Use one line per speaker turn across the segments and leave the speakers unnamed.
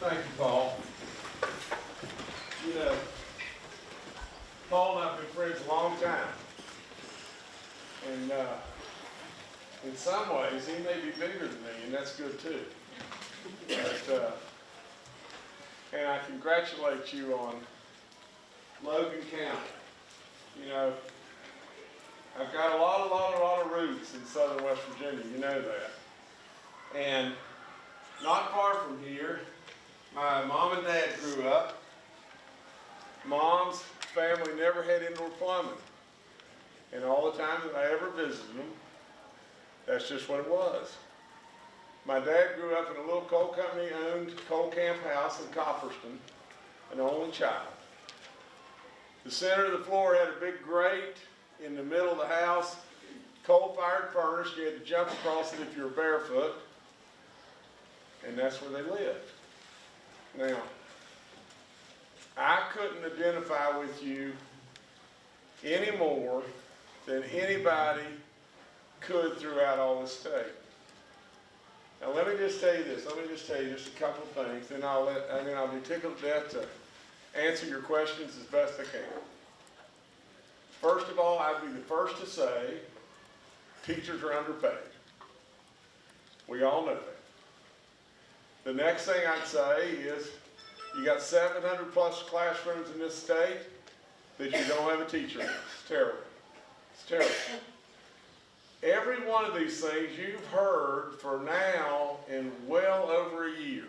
Thank you, Paul. You know, Paul and I have been friends a long time. And, uh, in some ways, he may be bigger than me, and that's good too. But, uh, and I congratulate you on Logan County. You know, I've got a lot, a lot, a lot of roots in southern West Virginia, you know that. And not far from here, my mom and dad grew up. Mom's family never had indoor plumbing. And all the time that I ever visited them, that's just what it was. My dad grew up in a little coal company owned coal camp house in Copperston, an only child. The center of the floor had a big grate in the middle of the house, coal-fired furnace. You had to jump across it if you were barefoot. And that's where they lived. Now, I couldn't identify with you any more than anybody could throughout all the state. Now, let me just tell you this. Let me just tell you just a couple of things, then I'll let, and then I'll be tickled to death to answer your questions as best I can. First of all, I'd be the first to say, teachers are underpaid. We all know that. The next thing I'd say is, you got seven hundred plus classrooms in this state that you don't have a teacher in. It's terrible. It's terrible. Every one of these things you've heard for now in well over a year.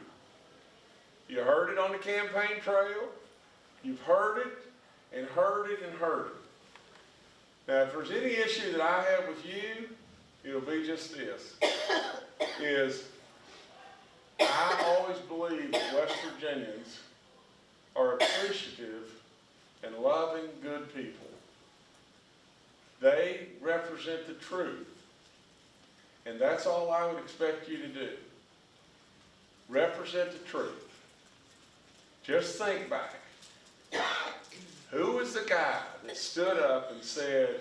You heard it on the campaign trail, you've heard it, and heard it, and heard it. Now, if there's any issue that I have with you, it'll be just this, is I always believe that West Virginians are appreciative and loving, good people. They represent the truth. And that's all I would expect you to do. Represent the truth. Just think back. Who was the guy that stood up and said,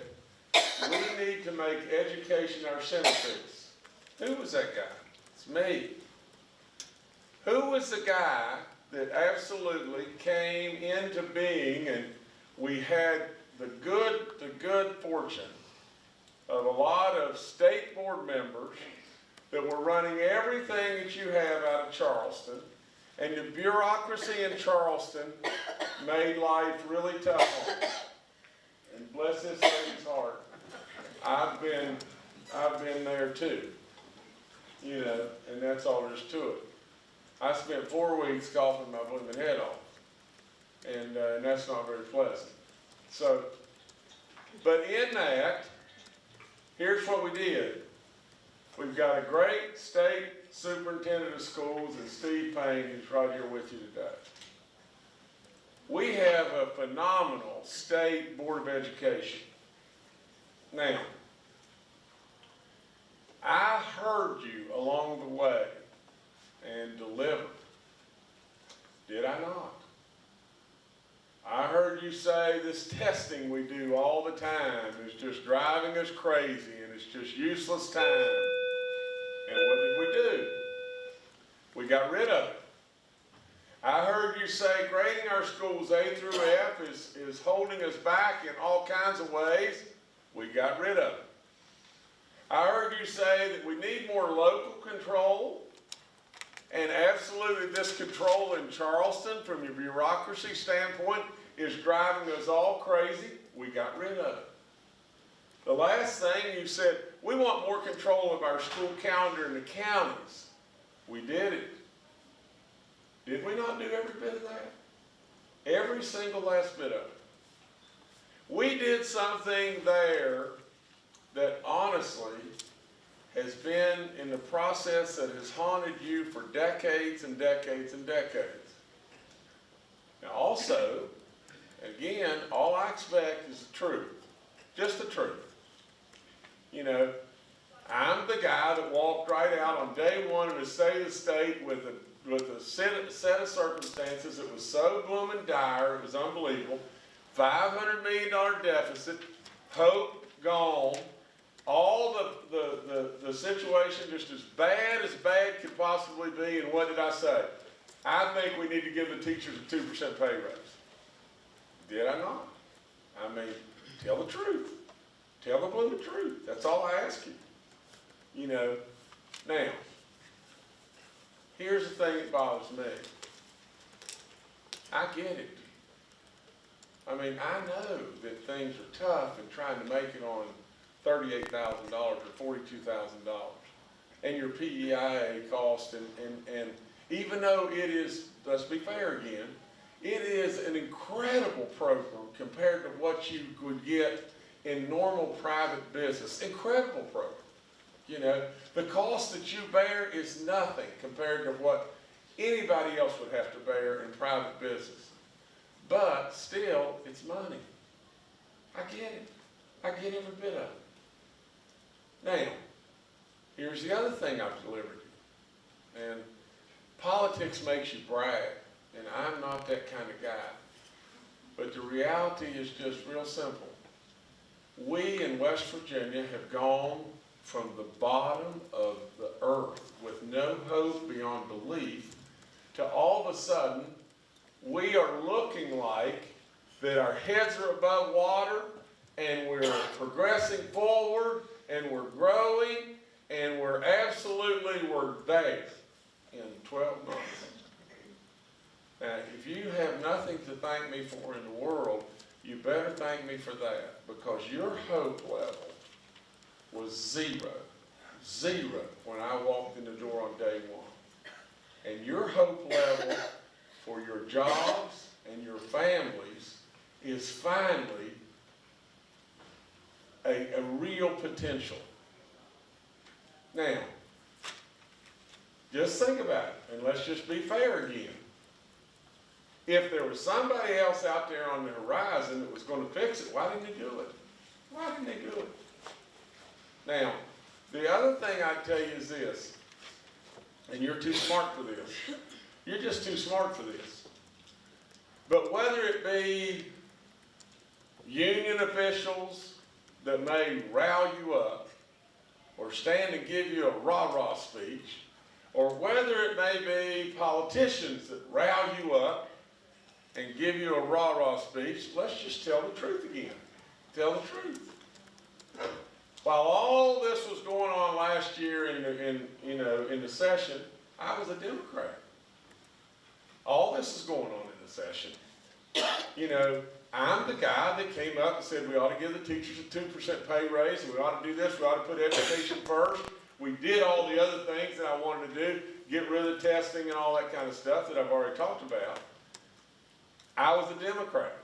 we need to make education our centerpiece? Who was that guy? It's me. Who was the guy that absolutely came into being and we had the good, the good fortune of a lot of state board members that were running everything that you have out of Charleston. And the bureaucracy in Charleston made life really tough. And bless this lady's heart. I've been, I've been there too. You know, and that's all there is to it. I spent four weeks coughing my blooming head off. And, uh, and that's not very pleasant. So, but in that, here's what we did. We've got a great state superintendent of schools and Steve Paine who's right here with you today. We have a phenomenal state board of education. Now, I heard you along the way and delivered. Did I not? I heard you say this testing we do all the time is just driving us crazy and it's just useless time. And what did we do? We got rid of it. I heard you say grading our schools A through F is, is holding us back in all kinds of ways. We got rid of it. I heard you say that we need more local control and absolutely this control in Charleston from your bureaucracy standpoint is driving us all crazy. We got rid of it. The last thing you said, we want more control of our school calendar in the counties. We did it. Did we not do every bit of that? Every single last bit of it. We did something there that honestly has been in the process that has haunted you for decades and decades and decades. Now also, again, all I expect is the truth. Just the truth. You know, I'm the guy that walked right out on day one of the state of the state with a, with a set, set of circumstances that was so blooming dire, it was unbelievable. $500 million deficit, hope gone, all the, the, the, the situation just as bad as bad could possibly be, and what did I say? I think we need to give the teachers a two percent pay raise. Did I not? I mean, tell the truth. Tell the blooming truth. That's all I ask you. You know, now, here's the thing that bothers me. I get it. I mean, I know that things are tough and trying to make it on thirty-eight thousand dollars or forty-two thousand dollars. And your PEIA cost and, and, and even though it is, let's be fair again, it is an incredible program compared to what you would get in normal private business. Incredible program. You know, the cost that you bear is nothing compared to what anybody else would have to bear in private business. But still, it's money. I get it. I get every bit of it. Now, here's the other thing I've delivered you. And politics makes you brag, and I'm not that kind of guy. But the reality is just real simple. We in West Virginia have gone from the bottom of the earth with no hope beyond belief to all of a sudden we are looking like that our heads are above water and we're progressing forward and we're growing and we're absolutely we're there in 12 months. Now, if you have nothing to thank me for in the world, you better thank me for that because your hope level was zero, zero when I walked in the door on day one. And your hope level for your jobs and your families is finally a, a real potential. Now, just think about it, and let's just be fair again. If there was somebody else out there on the horizon that was going to fix it, why didn't they do it? Why didn't they do it? Now, the other thing I tell you is this, and you're too smart for this. You're just too smart for this. But whether it be union officials that may rile you up, or stand and give you a rah-rah speech, or whether it may be politicians that rile you up and give you a rah-rah speech, let's just tell the truth again. Tell the truth. While all this was going on last year in, the, in, you know, in the session, I was a Democrat. All this is going on in the session. You know, I'm the guy that came up and said we ought to give the teachers a 2% pay raise, and we ought to do this, we ought to put education first. We did all the other things that I wanted to do, get rid of testing and all that kind of stuff that I've already talked about. I was a Democrat.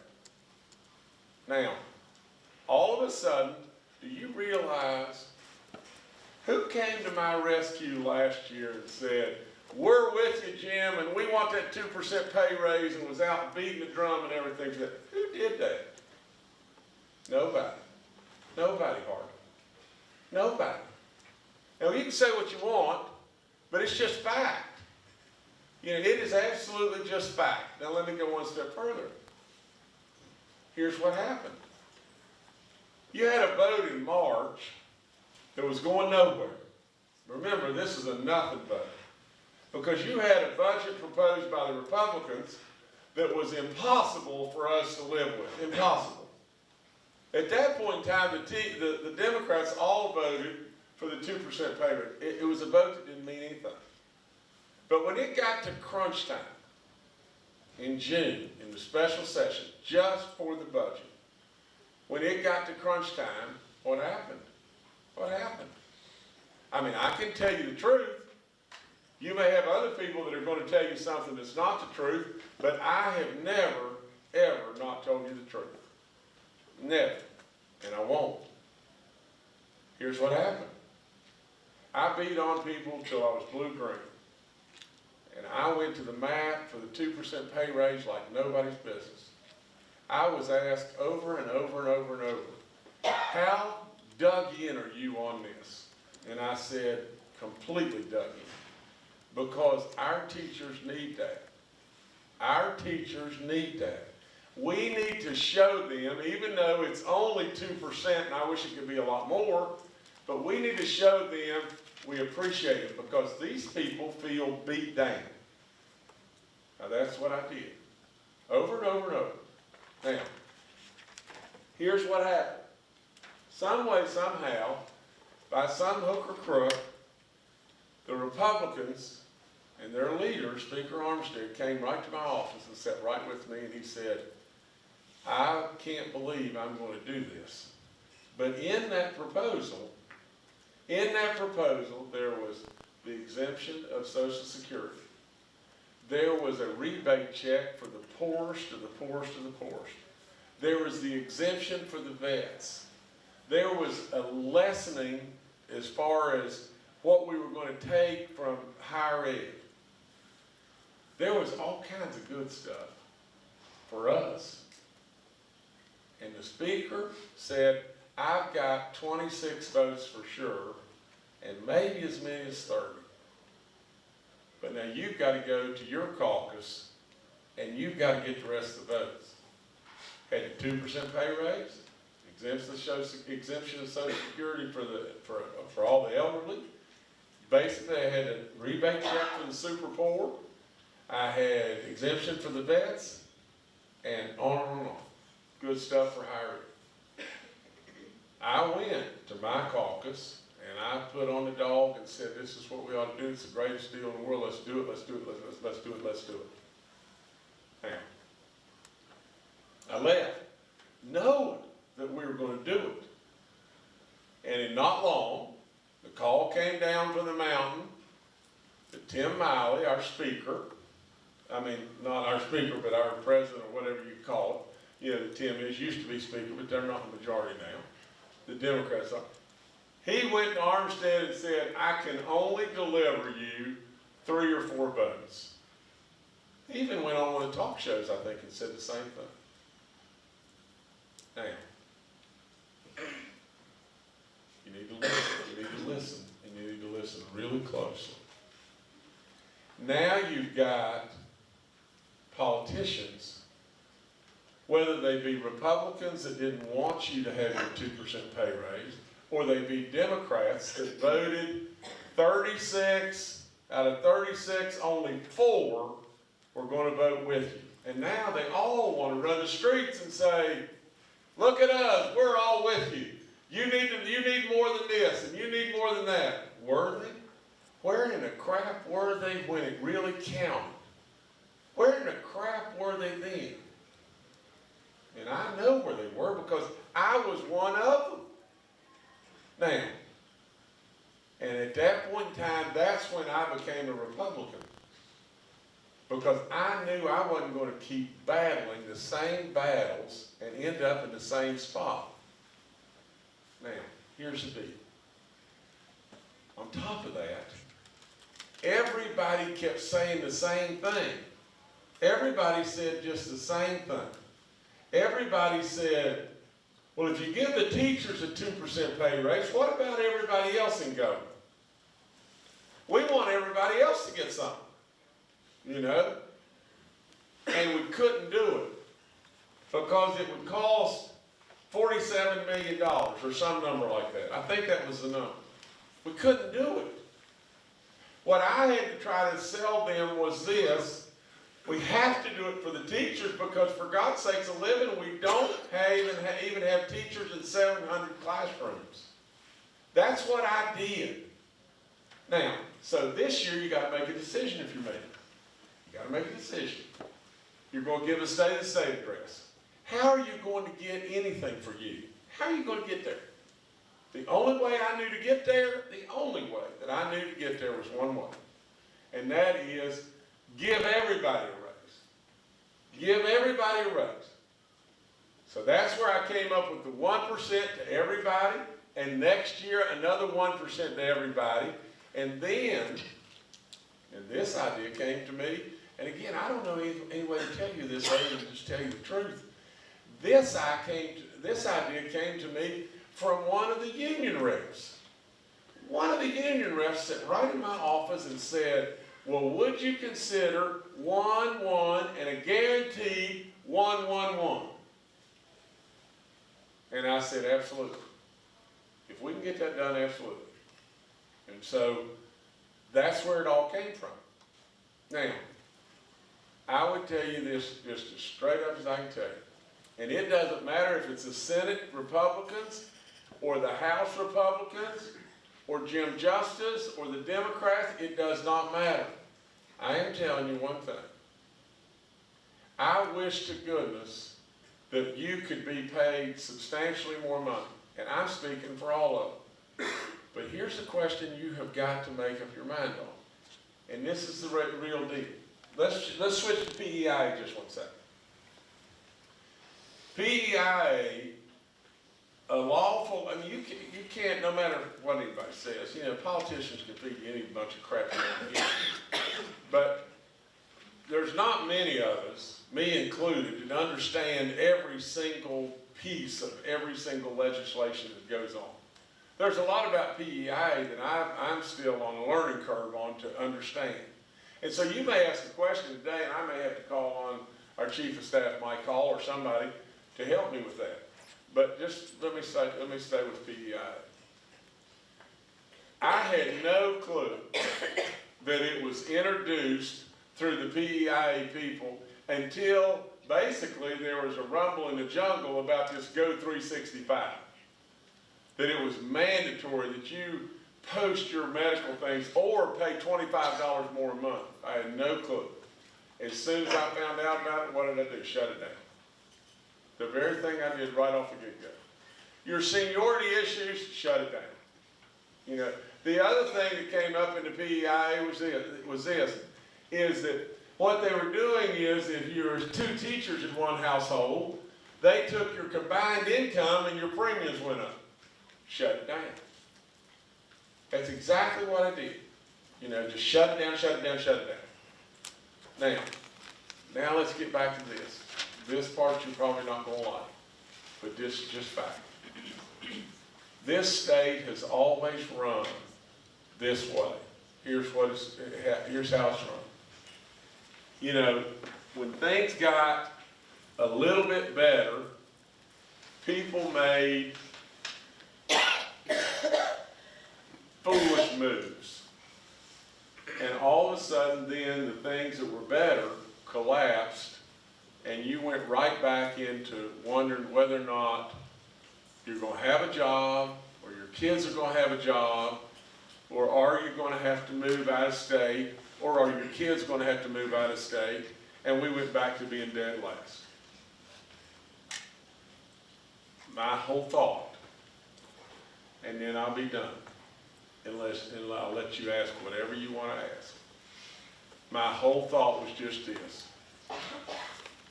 Now, all of a sudden, do you realize who came to my rescue last year and said, we're with you, Jim, and we want that 2% pay raise and was out beating the drum and everything. But Who did that? Nobody. Nobody hardly. Nobody. Now, you can say what you want, but it's just fact. You know, it is absolutely just fact. Now, let me go one step further. Here's what happened. You had a vote in March that was going nowhere. Remember, this is a nothing vote. Because you had a budget proposed by the Republicans that was impossible for us to live with. Impossible. At that point in time, the, the, the Democrats all voted for the 2% payment. It, it was a vote that didn't mean anything. But when it got to crunch time, in June, in the special session, just for the budget, when it got to crunch time, what happened? What happened? I mean, I can tell you the truth. You may have other people that are going to tell you something that's not the truth, but I have never, ever not told you the truth. Never. And I won't. Here's what happened. I beat on people till I was blue-green. And I went to the mat for the 2% pay raise like nobody's business. I was asked over and over and over and over, how dug in are you on this? And I said, completely dug in. Because our teachers need that. Our teachers need that. We need to show them, even though it's only 2%, and I wish it could be a lot more, but we need to show them we appreciate it because these people feel beat down. Now, that's what I did, over and over and over. Now, here's what happened. Some way, somehow, by some hook or crook, the Republicans and their leader, Speaker Armstead, came right to my office and sat right with me and he said, I can't believe I'm going to do this. But in that proposal, in that proposal, there was the exemption of Social Security. There was a rebate check for the poorest of the poorest of the poorest. There was the exemption for the vets. There was a lessening as far as what we were going to take from higher ed. There was all kinds of good stuff for us. And the speaker said, I've got twenty-six votes for sure, and maybe as many as thirty. But now you've got to go to your caucus, and you've got to get the rest of the votes. Had a two percent pay raise, exemption of social, security for the, for, for all the elderly. Basically, I had a rebate check for the super poor. I had exemption for the vets, and on and on. Good stuff for hiring. I went to my caucus and I put on the dog and said, this is what we ought to do. It's the greatest deal in the world. Let's do it, let's do it, let's, let's, let's do it, let's do it. Now, I left knowing that we were gonna do it. And in not long, the call came down from the mountain that Tim Miley, our speaker, I mean, not our speaker, but our president or whatever you call it, you know, Tim is, used to be speaker, but they're not the majority now. The Democrats are. He went to Armstead and said, I can only deliver you three or four votes. He even went on one of the talk shows, I think, and said the same thing. Now, you need to listen, you need to listen, and you need to listen really closely. Now you've got politicians whether they be Republicans that didn't want you to have your two percent pay raise, or they be Democrats that voted thirty-six, out of thirty-six, only four were gonna vote with you. And now they all wanna run the streets and say, look at us, we're all with you. You need to, you need more than this, and you need more than that. Were they? Where in the crap were they when it really counted? Where in the crap were they then? And I know where they were because I was one of them. Now, and at that point in time, that's when I became a Republican. Because I knew I wasn't going to keep battling the same battles and end up in the same spot. Now, here's the deal. On top of that, everybody kept saying the same thing. Everybody said just the same thing. Everybody said, well, if you give the teachers a 2% pay raise, what about everybody else in government? We want everybody else to get something, you know? And we couldn't do it because it would cost $47 million or some number like that. I think that was the number. We couldn't do it. What I had to try to sell them was this we have to do it for the teachers because for God's sakes, a living, we don't have even, even have teachers in 700 classrooms. That's what I did. Now, so this year you got to make a decision if you're making it. You got to make a decision. You're going to give a state of the state address. How are you going to get anything for you? How are you going to get there? The only way I knew to get there, the only way that I knew to get there was one way. And that is Give everybody a raise. Give everybody a raise. So that's where I came up with the 1% to everybody, and next year another 1% to everybody. And then, and this idea came to me, and again, I don't know any, any way to tell you this other than just tell you the truth. This, I came to, this idea came to me from one of the union reps. One of the union reps sat right in my office and said, well, would you consider one, one, and a guaranteed one, one, one? And I said, absolutely. If we can get that done, absolutely. And so that's where it all came from. Now, I would tell you this just as straight up as I can tell you. And it doesn't matter if it's the Senate Republicans or the House Republicans or Jim Justice or the Democrats, it does not matter. I am telling you one thing. I wish to goodness that you could be paid substantially more money. And I'm speaking for all of them. But here's the question you have got to make up your mind on. And this is the re- real deal. Let's, let's switch to PEI just one second. PEI, a lawful, I mean, you can't, you can't, no matter what anybody says, you know, politicians can feed you any bunch of crap you want. But there's not many of us, me included, that understand every single piece of every single legislation that goes on. There's a lot about PEI that I, I'm still on a learning curve on to understand. And so you may ask a question today, and I may have to call on our chief of staff, Mike Hall, or somebody to help me with that. But just let me say, let me stay with PEI. I had no clue that it was introduced through the PEIA people until basically there was a rumble in the jungle about this Go 365. That it was mandatory that you post your medical things or pay $25 more a month. I had no clue. As soon as I found out about it, what did I do? Shut it down. The very thing I did right off the get-go. Your seniority issues, shut it down. You know, the other thing that came up in the PEI was this, was this, is that what they were doing is if you're two teachers in one household, they took your combined income and your premiums went up. Shut it down. That's exactly what I did. You know, just shut it down, shut it down, shut it down. Now, now let's get back to this. This part you're probably not gonna like, but this is just fact. This state has always run this way. Here's what it's, here's how it's run. You know, when things got a little bit better, people made foolish moves. And all of a sudden then, the things that were better collapsed, and you went right back into wondering whether or not you're gonna have a job, or your kids are gonna have a job, or are you gonna have to move out of state, or are your kids gonna have to move out of state? And we went back to being dead last. My whole thought, and then I'll be done, unless, I'll let you ask whatever you wanna ask. My whole thought was just this.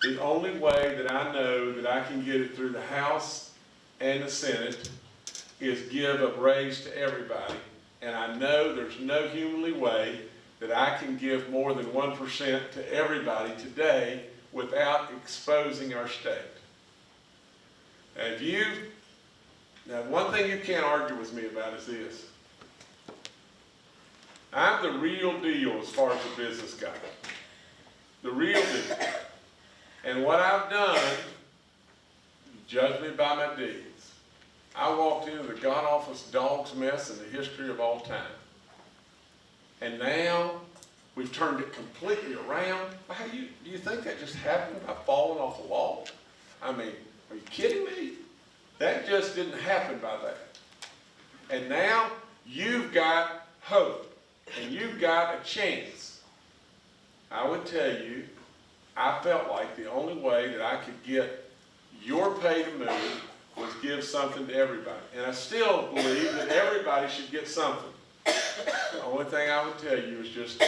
The only way that I know that I can get it through the House and the Senate is give a raise to everybody. And I know there's no humanly way that I can give more than one percent to everybody today without exposing our state. Now, if you, now one thing you can't argue with me about is this. I'm the real deal as far as a business guy. The real deal. And what I've done, judge me by my deeds. I walked into the god awfulest dog's mess in the history of all time. And now we've turned it completely around. How do you, do you think that just happened by falling off a wall? I mean, are you kidding me? That just didn't happen by that. And now you've got hope and you've got a chance. I would tell you, I felt like the only way that I could get your pay to move was give something to everybody. And I still believe that everybody should get something. The only thing I would tell you is just,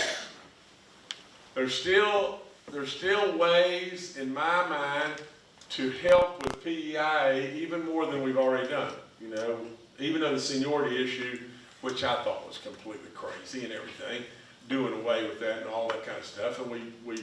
there's still, there's still ways in my mind to help with PEIA even more than we've already done. You know, even though the seniority issue, which I thought was completely crazy and everything, doing away with that and all that kind of stuff, and we, we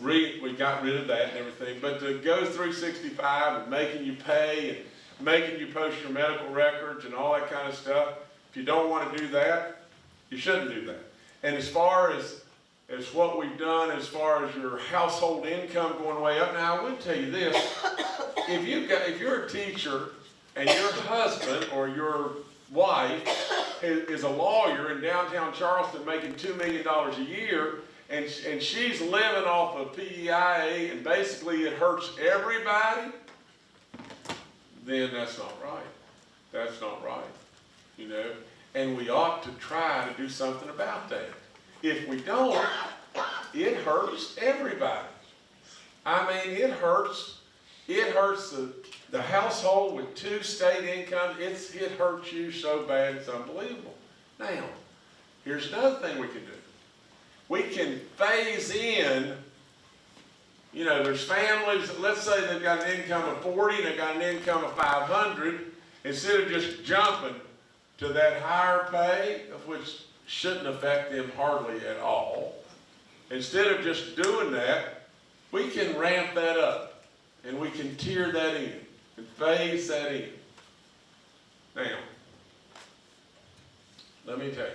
re, we got rid of that and everything. But to go 365 and making you pay and making you post your medical records and all that kind of stuff, if you don't want to do that, you shouldn't do that. And as far as as what we've done as far as your household income going way up. Now, I would tell you this, if you got, if you're a teacher and your husband or your wife is, is a lawyer in downtown Charleston making $2 million a year, and, and she's living off of PEIA and basically it hurts everybody, then that's not right. That's not right, you know? And we ought to try to do something about that. If we don't, it hurts everybody. I mean, it hurts, it hurts the, the household with two state incomes. It's, it hurts you so bad, it's unbelievable. Now, here's another thing we can do. We can phase in, you know, there's families, let's say they've got an income of 40 and they've got an income of 500. Instead of just jumping to that higher pay, of which shouldn't affect them hardly at all, instead of just doing that, we can ramp that up and we can tier that in and phase that in. Now, let me tell you,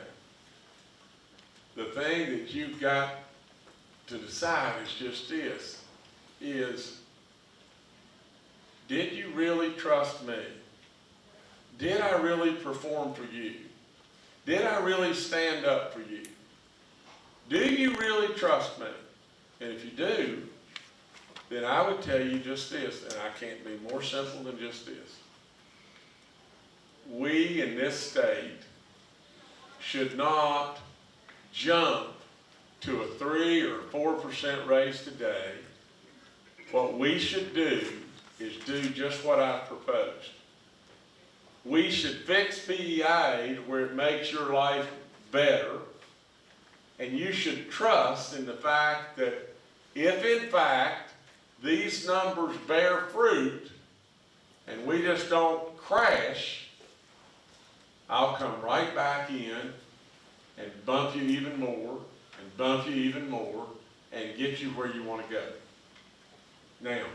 the thing that you've got to decide is just this, is did you really trust me? Did I really perform for you? Did I really stand up for you? Do you really trust me? And if you do, then I would tell you just this, and I can't be more simple than just this. We in this state should not jump to a three or four percent raise today. What we should do is do just what I proposed. We should fix to where it makes your life better. And you should trust in the fact that if in fact these numbers bear fruit and we just don't crash, I'll come right back in and bump you even more and bump you even more and get you where you want to go. Now,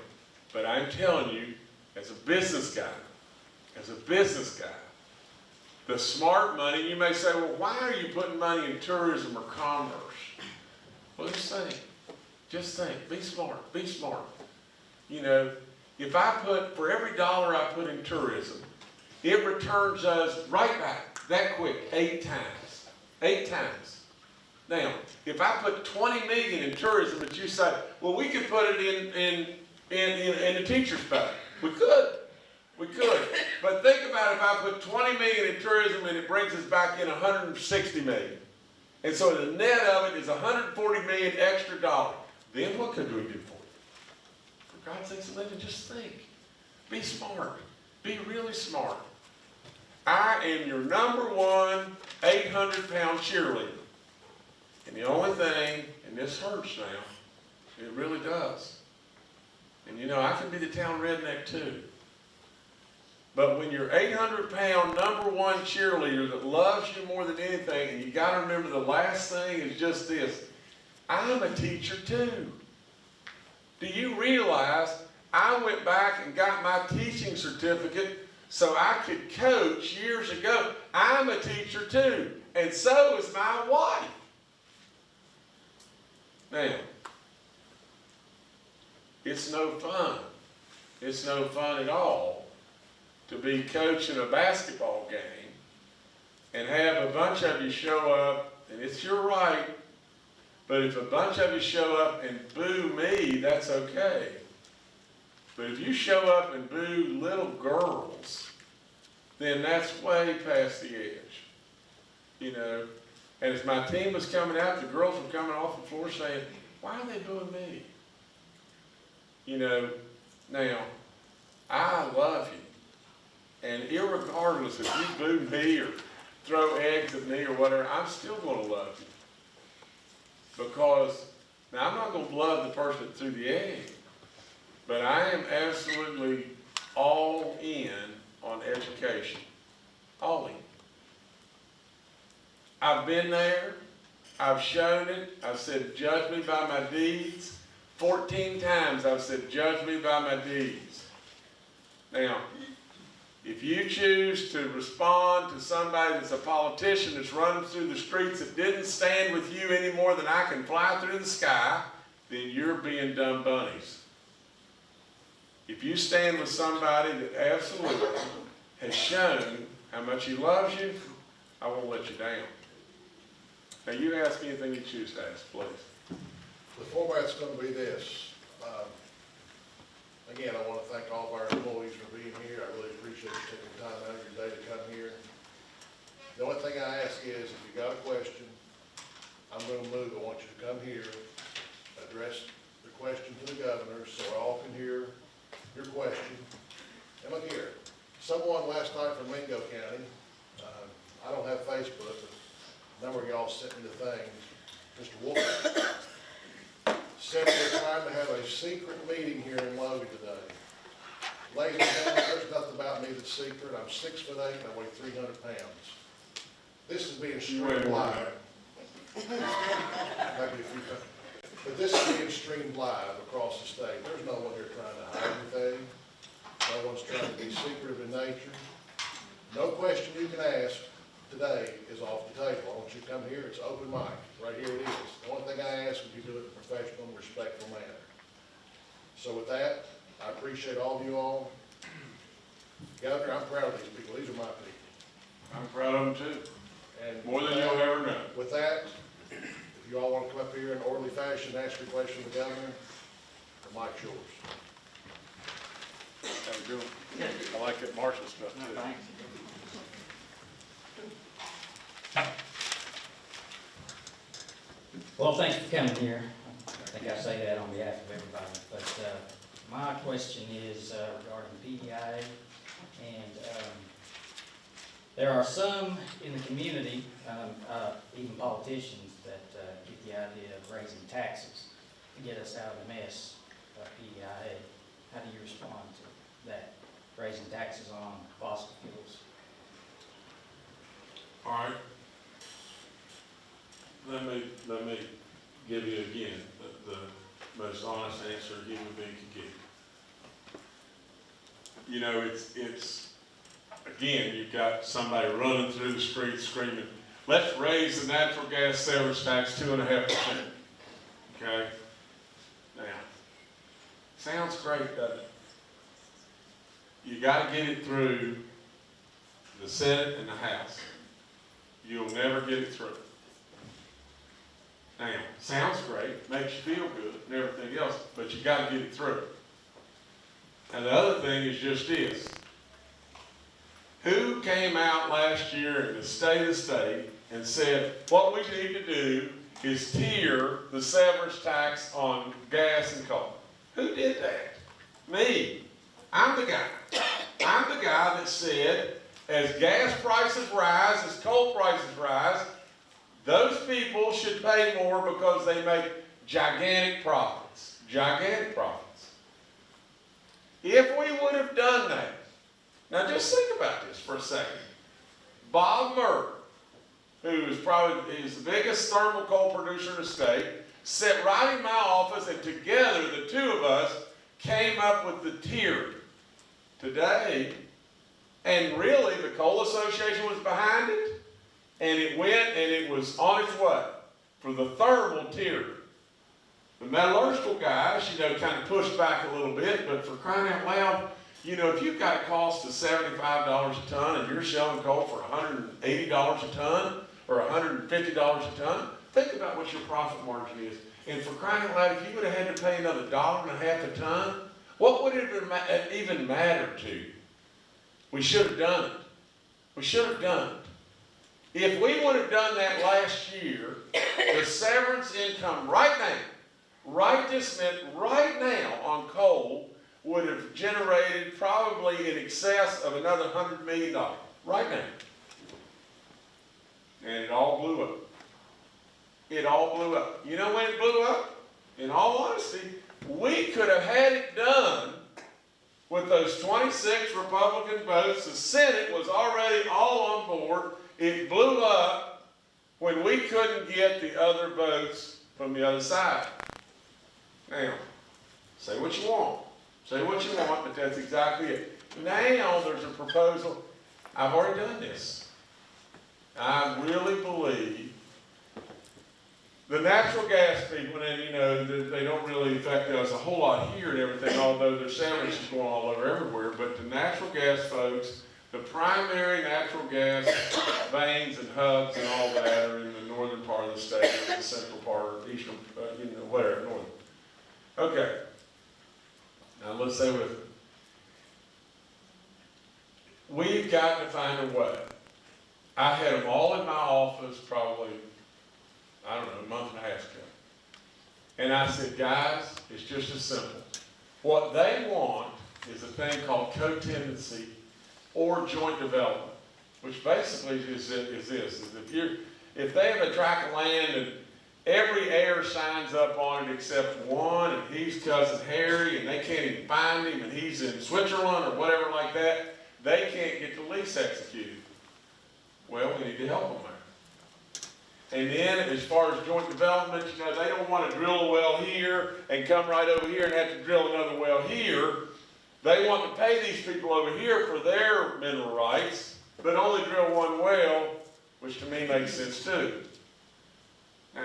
but I'm telling you, as a business guy, as a business guy, the smart money, you may say, well, why are you putting money in tourism or commerce? Well, just think. Just think. Be smart. Be smart. You know, if I put, for every dollar I put in tourism, it returns us right back that quick, eight times. Eight times. Now, if I put 20 million in tourism, but you say, well, we could put it in, in, in, in, in the teacher's pay. We could. We could. But think about if I put 20 million in tourism and it brings us back in 160 million. And so the net of it is 140 million extra dollars. Then what could we do for you? For God's sakes, Linda, just think. Be smart. Be really smart. I am your number one 800 pound cheerleader. And the only thing, and this hurts now, it really does. And you know, I can be the town redneck too. But when you're 800 pound number one cheerleader that loves you more than anything, and you got to remember the last thing is just this I'm a teacher too. Do you realize I went back and got my teaching certificate so I could coach years ago? I'm a teacher too, and so is my wife. Now, it's no fun. It's no fun at all to be coaching a basketball game and have a bunch of you show up, and it's your right, but if a bunch of you show up and boo me, that's okay. But if you show up and boo little girls, then that's way past the edge. You know, and as my team was coming out, the girls were coming off the floor saying, why are they booing me? You know, now, I love you. And irregardless if you boo me or throw eggs at me or whatever, I'm still going to love you. Because, now I'm not going to love the person that threw the egg, but I am absolutely all in on education. All in. I've been there. I've shown it. I've said, judge me by my deeds. 14 times I've said, judge me by my deeds. Now, if you choose to respond to somebody that's a politician that's running through the streets that didn't stand with you any more than I can fly through the sky, then you're being dumb bunnies. If you stand with somebody that absolutely has shown how much he loves you, I won't let you down. Now you ask anything you choose to ask, please.
The format's gonna be this. Um, Again, I wanna thank all of our employees for being here. I really appreciate you taking time out of your day to come here. The only thing I ask is, if you got a question, I'm gonna move, I want you to come here, address the question to the governor, so all can hear your question. And look here, someone last night from Mingo County, uh, I don't have Facebook, but a number of y'all sent me the thing, Mr. Wolf said we're trying to have a secret meeting here in Logan today. Ladies and gentlemen, there's nothing about me that's secret. I'm six foot eight and I weigh three hundred pounds. This is being streamed live. Maybe a few times. But this is being streamed live across the state. There's no one here trying to hide anything. No one's trying to be secretive in nature. No question you can ask today is off the table. I want you to come here, it's open mic, right here it is. The only thing I ask is you do it in a professional and respectful manner. So with that, I appreciate all of you all. Governor, I'm proud of these people, these are my people.
I'm proud of them too,
And
more than
with
you'll ever know.
With that, you all want to come up here in orderly fashion, and ask your question of the governor, the mic's yours.
Have a good one. I like that Marshall stuff too.
Well, thanks for coming here. I think I say that on behalf of everybody. But uh, my question is uh, regarding PEI. And um, there are some in the community, um, uh, even politicians, that get the idea of raising taxes to get us out of the mess of PEI. How do you respond to that, raising taxes on fossil fuels?
All right. Let me, let me give you again, the, the most honest answer a human being could give. You know, it's, it's, again, you've got somebody running through the streets screaming, let's raise the natural gas sales tax two and a half percent. Okay? Now, sounds great, doesn't it? You gotta get it through the Senate and the House you'll never get it through. Now, sounds great, makes you feel good and everything else, but you gotta get it through. And the other thing is just this. Who came out last year in the state of state and said, what we need to do is tier the severance tax on gas and coal? Who did that? Me. I'm the guy. I'm the guy that said, as gas prices rise, as coal prices rise, those people should pay more because they make gigantic profits. Gigantic profits. If we would have done that, now just think about this for a second. Bob Murray, who is probably is the biggest thermal coal producer in the state, sat right in my office and together the two of us came up with the tier. Today, and really, the Coal Association was behind it, and it went and it was on its way for the thermal tier. The metallurgical guys, you know, kind of pushed back a little bit, but for crying out loud, you know, if you've got a cost of seventy-five dollars a ton and you're selling coal for hundred and eighty dollars a ton or hundred and fifty dollars a ton, think about what your profit margin is. And for crying out loud, if you would have had to pay another dollar and a half a ton, what would it even mattered to you? We should have done it. We should have done it. If we would have done that last year, the severance income right now, right this minute, right now on coal would have generated probably in excess of another hundred million dollars, right now. And it all blew up. It all blew up. You know when it blew up? In all honesty, we could have had it done with those 26 Republican votes, the Senate was already all on board. It blew up when we couldn't get the other votes from the other side. Now, say what you want. Say what you want, but that's exactly it. Now there's a proposal. I've already done this. I really believe the natural gas people, and you know, they, don't really affect us a whole lot here and everything, although there's sandwiches going all over everywhere, but the natural gas folks, the primary natural gas veins and hubs and all that are in the northern part of the state, the central part, or eastern, uh, you know, whatever, northern. Okay. Now, let's say with, it. we've got to find a way. I had them all in my office probably, I don't know, a month and a half ago. And I said, guys, it's just as simple. What they want is a thing called co-tenancy or joint development, which basically is, is this, is if you're, if they have a tract of land and every heir signs up on it except one, and he's cousin Harry, and they can't even find him, and he's in Switzerland or whatever like that, they can't get the lease executed. Well, we need to help them there. And then, as far as joint development, you know, they don't want to drill a well here and come right over here and have to drill another well here. They want to pay these people over here for their mineral rights, but only drill one well, which to me makes sense too. Now,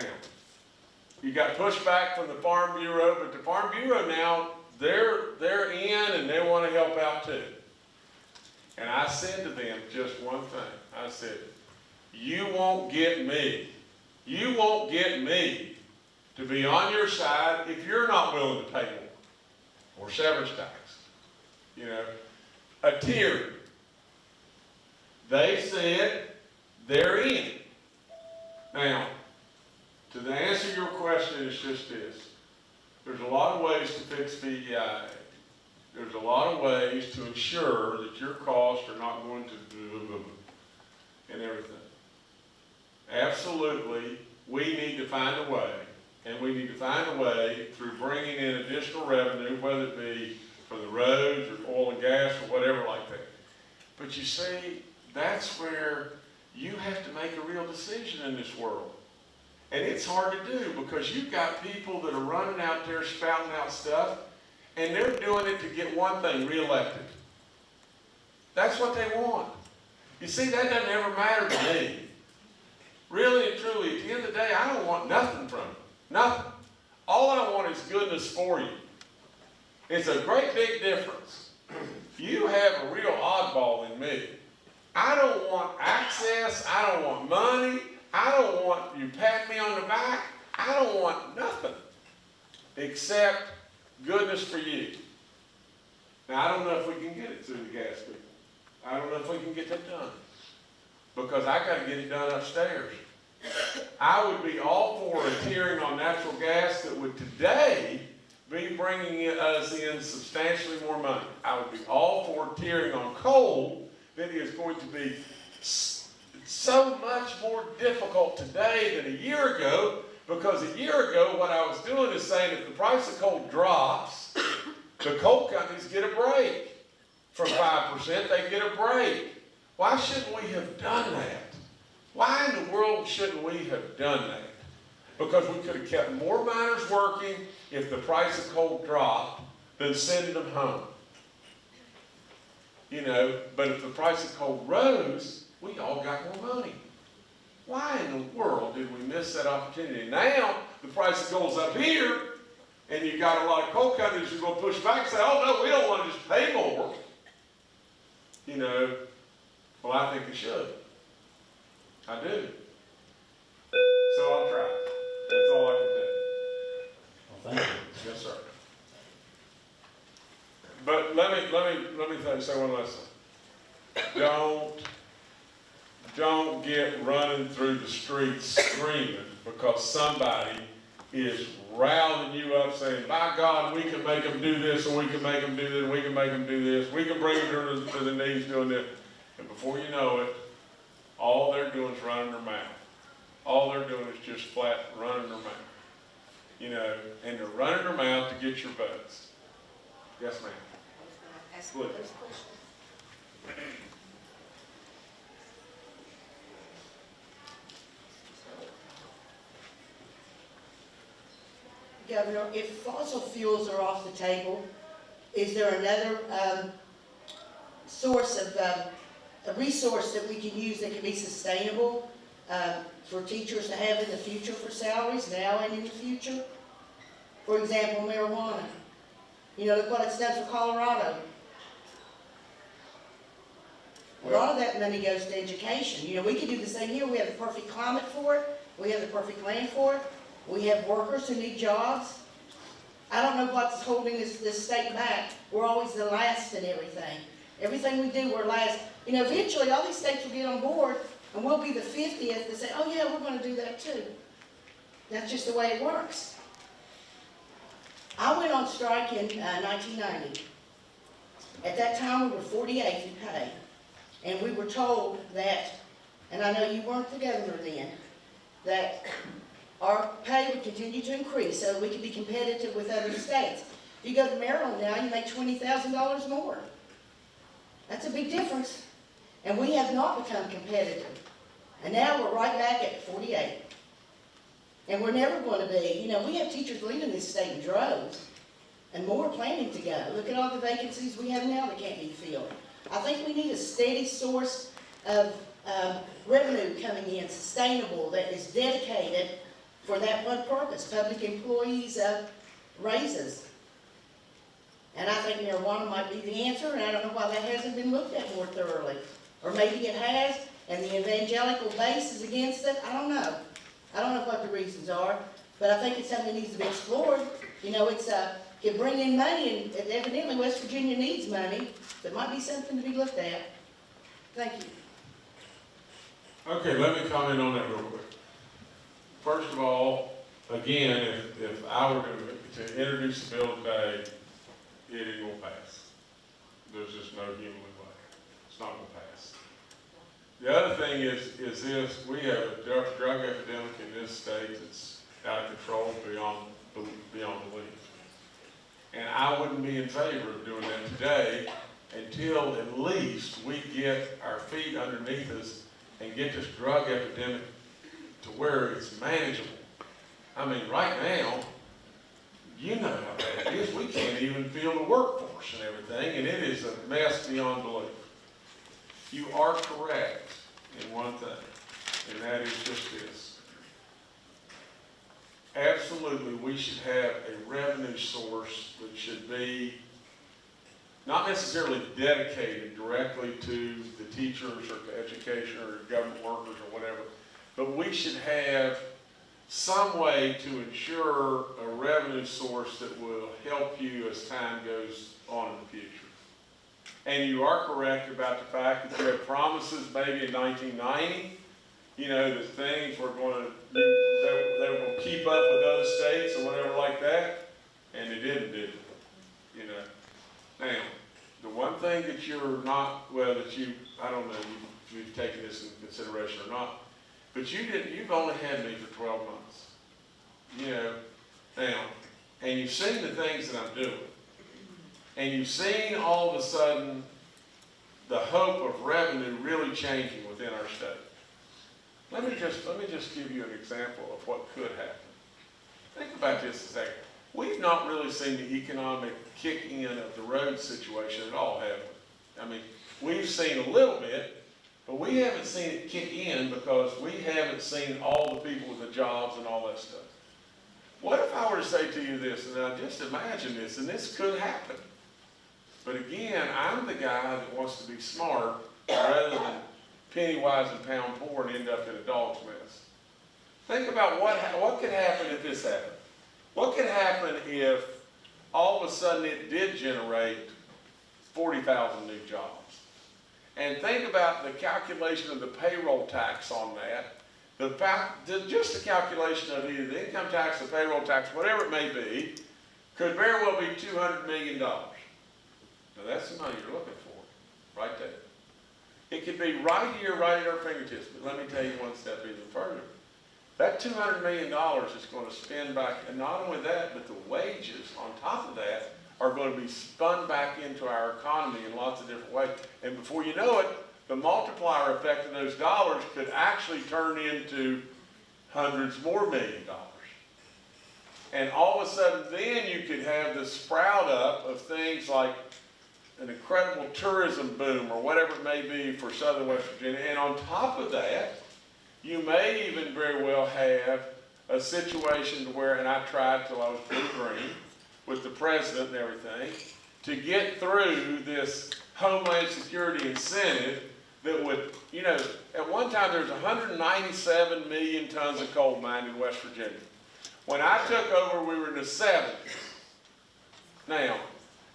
you got pushback from the Farm Bureau, but the Farm Bureau now, they're, they're in and they want to help out too. And I said to them just one thing. I said, you won't get me. You won't get me to be on your side if you're not willing to pay more or severance tax. You know, a tier. They said they're in. Now, to the answer your question is just this. There's a lot of ways to fix PEIA. Uh, there's a lot of ways to ensure that your costs are not going to and everything. Absolutely, we need to find a way, and we need to find a way through bringing in additional revenue, whether it be for the roads or oil and gas or whatever like that. But you see, that's where you have to make a real decision in this world. And it's hard to do because you've got people that are running out there spouting out stuff, and they're doing it to get one thing, reelected. That's what they want. You see, that doesn't ever matter to me. Really and truly, at the end of the day, I don't want nothing from you. Nothing. All I want is goodness for you. It's a great big difference. You have a real oddball in me. I don't want access. I don't want money. I don't want you pat me on the back. I don't want nothing except goodness for you. Now, I don't know if we can get it through the gas people. I don't know if we can get that done. Because I gotta get it done upstairs. I would be all for a on natural gas that would today be bringing us in substantially more money. I would be all for tiering on coal that is going to be so much more difficult today than a year ago because a year ago what I was doing is saying if the price of coal drops, the coal companies get a break from 5%, they get a break. Why shouldn't we have done that? Why in the world shouldn't we have done that? Because we could have kept more miners working if the price of coal dropped than sending them home. You know, but if the price of coal rose, we all got more money. Why in the world did we miss that opportunity? Now, the price of coal's up here, and you've got a lot of coal companies who are going to push back and say, oh no, we don't want to just pay more. You know, well, I think it should. I do. So I'll try. That's all I can do.
Well, thank you.
Yes, sir. But let me, let me, let me th- say one last thing. Don't, don't get running through the streets screaming because somebody is rallying you up saying, by God, we can make them do this, and we can make them do this, and we can make them do this, we can bring them to the, knees doing this. And before you know it, all they're doing is running their mouth. All they're doing is just flat running their mouth. You know, and they're running their mouth to get your votes. Yes, ma'am.
Ask
Good.
Governor, if fossil fuels are off the table, is there another, um, source of, um, a resource that we can use that can be sustainable, um, for teachers to have in the future for salaries, now and in the future? For example, marijuana. You know, look what it's done for Colorado. A lot of that money goes to education. You know, we could do the same here. We have the perfect climate for it. We have the perfect land for it. We have workers who need jobs. I don't know what's holding this, this state back. We're always the last in everything. Everything we do, we're last. You know, eventually, all these states will get on board, and we'll be the fiftieth to say, oh yeah, we're gonna do that too. That's just the way it works. I went on strike in uh, nineteen ninety. At that time, we were forty-eighth in pay. And we were told that, and I know you weren't the governor then, that our pay would continue to increase so we could be competitive with other states. If you go to Maryland now, you make twenty thousand dollars more. That's a big difference. And we have not become competitive. And now we're right back at forty-eight. And we're never going to be, you know, we have teachers leaving this state in droves, and more planning to go. Look at all the vacancies we have now that can't be filled. I think we need a steady source of, um, revenue coming in, sustainable, that is dedicated for that one purpose, public employees, uh, raises. And I think marijuana might be the answer, and I don't know why that hasn't been looked at more thoroughly. Or maybe it has, and the evangelical base is against it, I don't know. I don't know what the reasons are, but I think it's something that needs to be explored. You know, it's, uh, can bring in money, and evidently West Virginia needs money, so it might be something to be looked at. Thank you.
Okay, let me comment on that real quick. First of all, again, if, if I were to, to introduce the bill today, it gonna pass. There's just no human way. It's not gonna pass. The other thing is, is this, we have a drug, drug epidemic in this state that's out of control beyond, beyond belief. And I wouldn't be in favor of doing that today until at least we get our feet underneath us and get this drug epidemic to where it's manageable. I mean, right now, you know how bad it is. We can't even field the workforce and everything, and it is a mess beyond belief. You are correct in one thing, and that is just this. Absolutely, we should have a revenue source that should be not necessarily dedicated directly to the teachers or to education or government workers or whatever, but we should have some way to ensure a revenue source that will help you as time goes on in the future. And you are correct about the fact that you had promises maybe in nineteen ninety, you know, that things were gonna, they, they were gonna keep up with other states or whatever like that, and they didn't, did they? You know? Now, the one thing that you're not, well, that you, I don't know if you've taken this into consideration or not, but you didn't, you've only had me for twelve months. You know, now, and you've seen the things that I'm doing. And you've seen all of a sudden the hope of revenue really changing within our state. Let me just, let me just give you an example of what could happen. Think about this a second. We've not really seen the economic kick in of the road situation at all, have we? I mean, we've seen a little bit, but we haven't seen it kick in because we haven't seen all the people with the jobs and all that stuff. What if I were to say to you this, and now just imagine this, and this could happen. But again, I'm the guy that wants to be smart rather than penny wise and pound poor and end up in a dog's mess. Think about what, what could happen if this happened. What could happen if all of a sudden it did generate forty thousand new jobs? And think about the calculation of the payroll tax on that. The fact, just the calculation of either the income tax, the payroll tax, whatever it may be, could very well be two hundred million dollars. Now that's the money you're looking for, right there. It could be right here, right at our fingertips, but let me tell you one step even further. That two hundred million dollars is gonna spend back, and not only that, but the wages on top of that are gonna be spun back into our economy in lots of different ways. And before you know it, the multiplier effect of those dollars could actually turn into hundreds more million dollars. And all of a sudden, then you could have the sprout up of things like an incredible tourism boom or whatever it may be for southern West Virginia. And on top of that, you may even very well have a situation where, and I tried till I was blue green with the president and everything, to get through this Homeland Security incentive that would, you know, at one time, there was hundred and ninety-seven million tons of coal mined in West Virginia. When I took over, we were in the seventies. Now,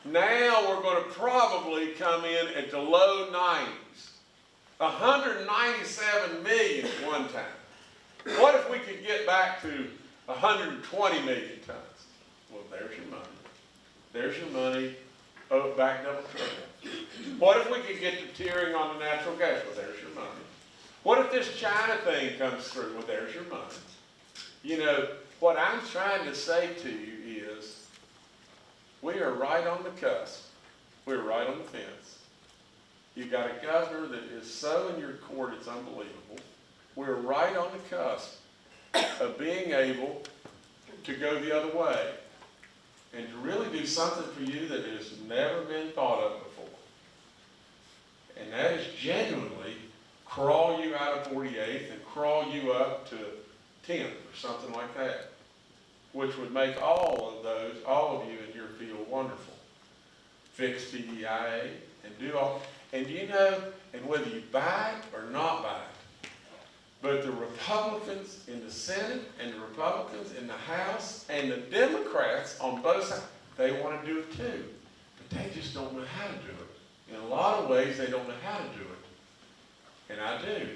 now we're gonna probably come in at the low nineties. hundred and ninety-seven million at one time. What if we could get back to hundred and twenty million tons? Well, there's your. There's your money, oh, back double triple. What if we could get the tiering on the natural gas? Well, there's your money. What if this China thing comes through? Well, there's your money. You know, what I'm trying to say to you is, we are right on the cusp. We're right on the fence. You've got a governor that is so in your court, it's unbelievable. We're right on the cusp of being able to go the other way and to really do something for you that has never been thought of before. And that is genuinely crawl you out of 48th and crawl you up to 10th or something like that, which would make all of those, all of you in your field wonderful. Fix PEIA and do all, and you know, and whether you buy it or not buy it, but the Republicans in the Senate and the Republicans in the House and the Democrats on both sides, they want to do it too. But they just don't know how to do it. In a lot of ways, they don't know how to do it. And I do.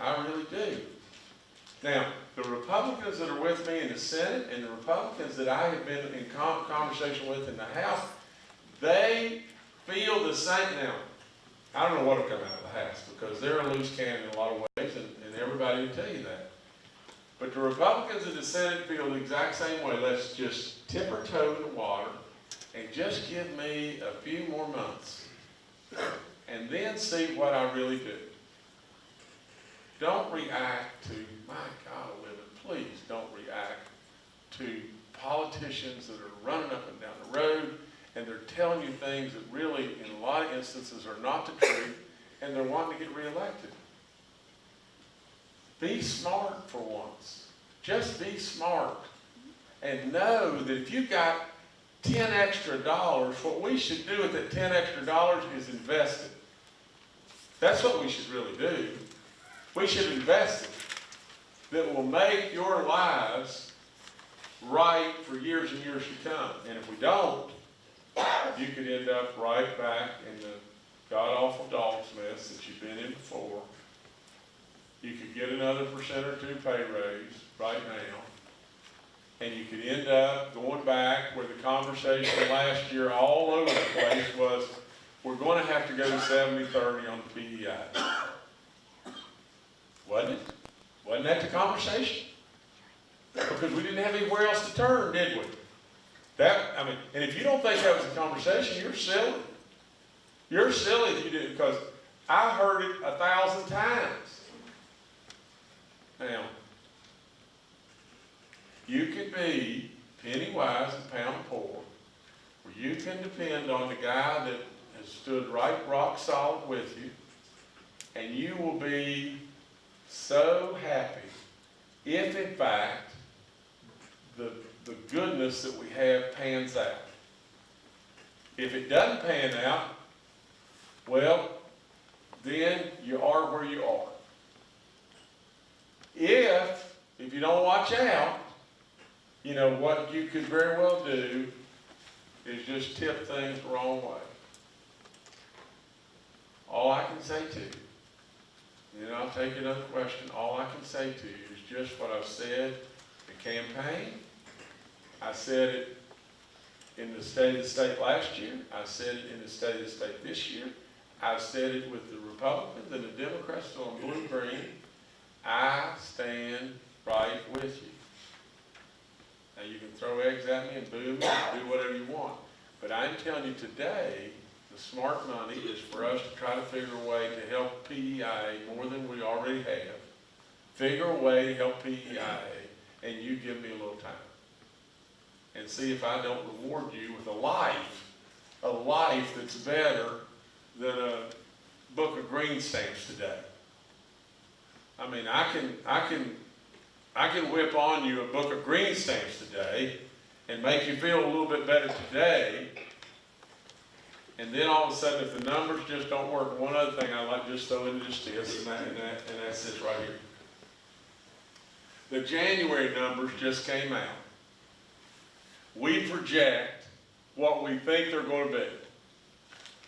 I really do. Now, the Republicans that are with me in the Senate and the Republicans that I have been in conversation with in the House, they feel the same. Now, I don't know what will come out of the House because they're a loose cannon in a lot of ways, and, everybody will tell you that. But the Republicans in the Senate feel the exact same way. Let's just tip our toe in the water and just give me a few more months and then see what I really do. Don't react to, my God, Olivia, please don't react to politicians that are running up and down the road and they're telling you things that really, in a lot of instances, are not the truth and they're wanting to get reelected. Be smart for once. Just be smart. And know that if you got 10 extra dollars, what we should do with that 10 extra dollars is invest it. That's what we should really do. We should invest it that will make your lives right for years and years to come. And if we don't, you could end up right back in the god-awful dog's mess that you've been in before. You could get another percent or two pay raise right now. And you could end up going back where the conversation last year all over the place was, we're gonna have to go to 70-30 on the PEIA. Wasn't it? Wasn't that the conversation? Because we didn't have anywhere else to turn, did we? That, I mean, and if you don't think that was a conversation, you're silly. You're silly if you didn't, because I heard it a thousand times. Now, you can be penny wise and pound poor, where you can depend on the guy that has stood right rock solid with you, and you will be so happy if in fact the, the goodness that we have pans out. If it doesn't pan out, well, then you are where you are. If, if you don't watch out, you know, what you could very well do is just tip things the wrong way. All I can say to you, and then I'll take another question, all I can say to you is just what I've said in campaign. I said it in the state of the state last year. I said it in the state of the state this year. I've said it with the Republicans and the Democrats on blue-green. I stand right with you. Now, you can throw eggs at me and boo me do whatever you want. But I'm telling you today, the smart money is for us to try to figure a way to help PEIA more than we already have. Figure a way to help PEIA, and you give me a little time. And see if I don't reward you with a life, a life that's better than a book of green stamps today. I mean, I can, I can, I can whip on you a book of green stamps today and make you feel a little bit better today. And then all of a sudden, if the numbers just don't work, one other thing I like just throw in just this, and that, and that, and that's this right here. The January numbers just came out. We project what we think they're gonna be.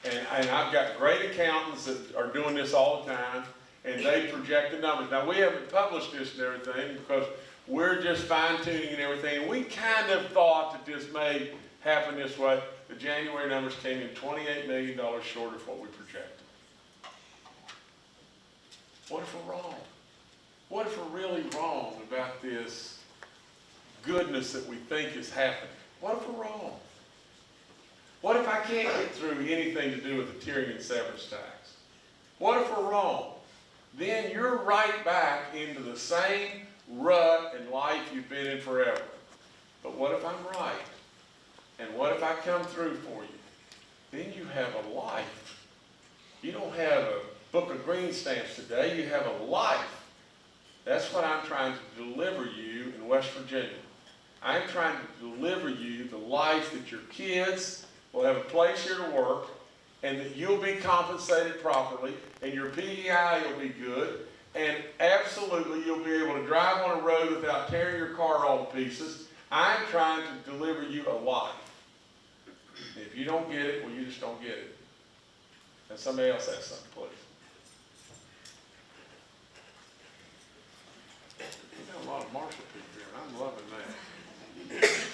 And, and I've got great accountants that are doing this all the time, and they project the numbers. Now, we haven't published this and everything, because we're just fine tuning and everything. We kind of thought that this may happen this way. The January numbers came in twenty-eight million dollars short of what we projected. What if we're wrong? What if we're really wrong about this goodness that we think is happening? What if we're wrong? What if I can't get through anything to do with the tiering and severance tax? What if we're wrong? Then you're right back into the same rut in life you've been in forever. But what if I'm right? And what if I come through for you? Then you have a life. You don't have a book of green stamps today, you have a life. That's what I'm trying to deliver you in West Virginia. I'm trying to deliver you the life that your kids will have a place here to work, and that you'll be compensated properly, and your PEIA will be good, and absolutely you'll be able to drive on a road without tearing your car all to pieces. I'm trying to deliver you a life. If you don't get it, well, you just don't get it. And somebody else has something, please. We got a lot of Marshall people here, and I'm loving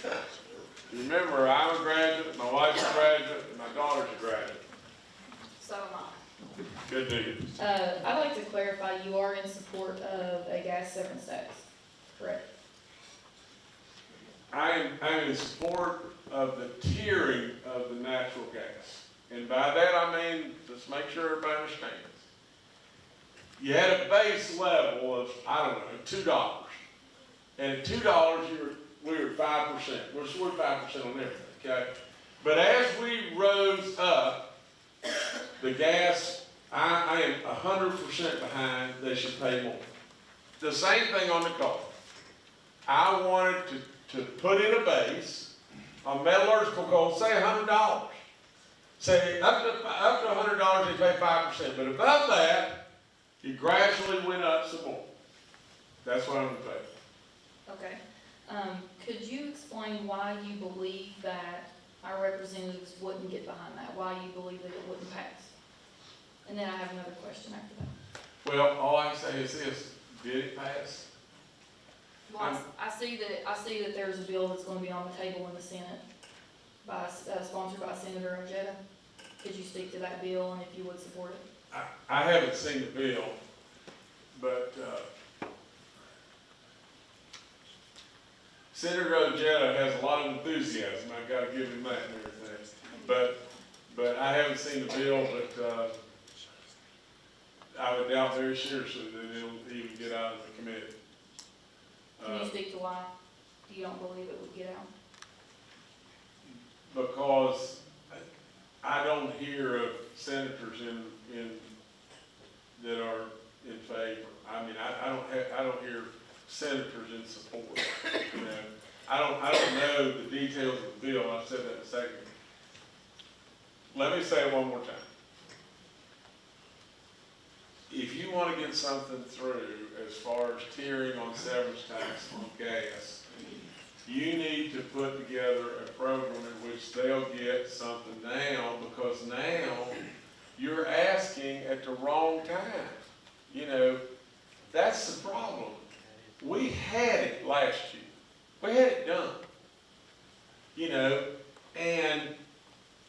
that. Remember, I'm a graduate, my wife's a graduate, and my daughter's a graduate.
So am I.
Good news.
Uh, I'd like to clarify, you are in support of a gas severance tax, correct?
I am, I am in support of the tiering of the natural gas. And by that I mean, let's make sure everybody understands. You had a base level of, I don't know, two dollars. And at two dollars, you were, we were five percent. We're, we're five percent on everything, okay? But as we rose up, the gas, I, I am a hundred percent behind, they should pay more. The same thing on the car. I wanted to, to put in a base on metallurgical coal, say a hundred dollars. Say up to, up to a hundred dollars, they pay five percent, but above that, it gradually went up some more. That's what I'm gonna pay.
Okay. Um, could you explain why you believe that our representatives wouldn't get behind that? Why you believe that it wouldn't pass? And then I have another question after that.
Well, all I can say is this, did it pass?
Well, I see that, I see that there's a bill that's gonna be on the table in the Senate by, uh, sponsored by Senator Ojeda. Could you speak to that bill and if you would support it?
I, I haven't seen the bill, but, uh, Senator Ojeda has a lot of enthusiasm, I've gotta give him that and everything. But, but I haven't seen the bill, but, uh, I would doubt very seriously that it'll even get out of the committee.
Can
Uh,
you speak to why you don't believe it would get out?
because I don't hear of senators in, in, that are in favor. I mean, I, I don't ha I don't hear senators in support, you know. I don't, I don't know the details of the bill, I've said that in a second. Let me say it one more time. If you wanna get something through as far as tiering on severance tax on gas, you need to put together a program in which they'll get something now, because now you're asking at the wrong time. You know, that's the problem. We had it last year. We had it done. You know, and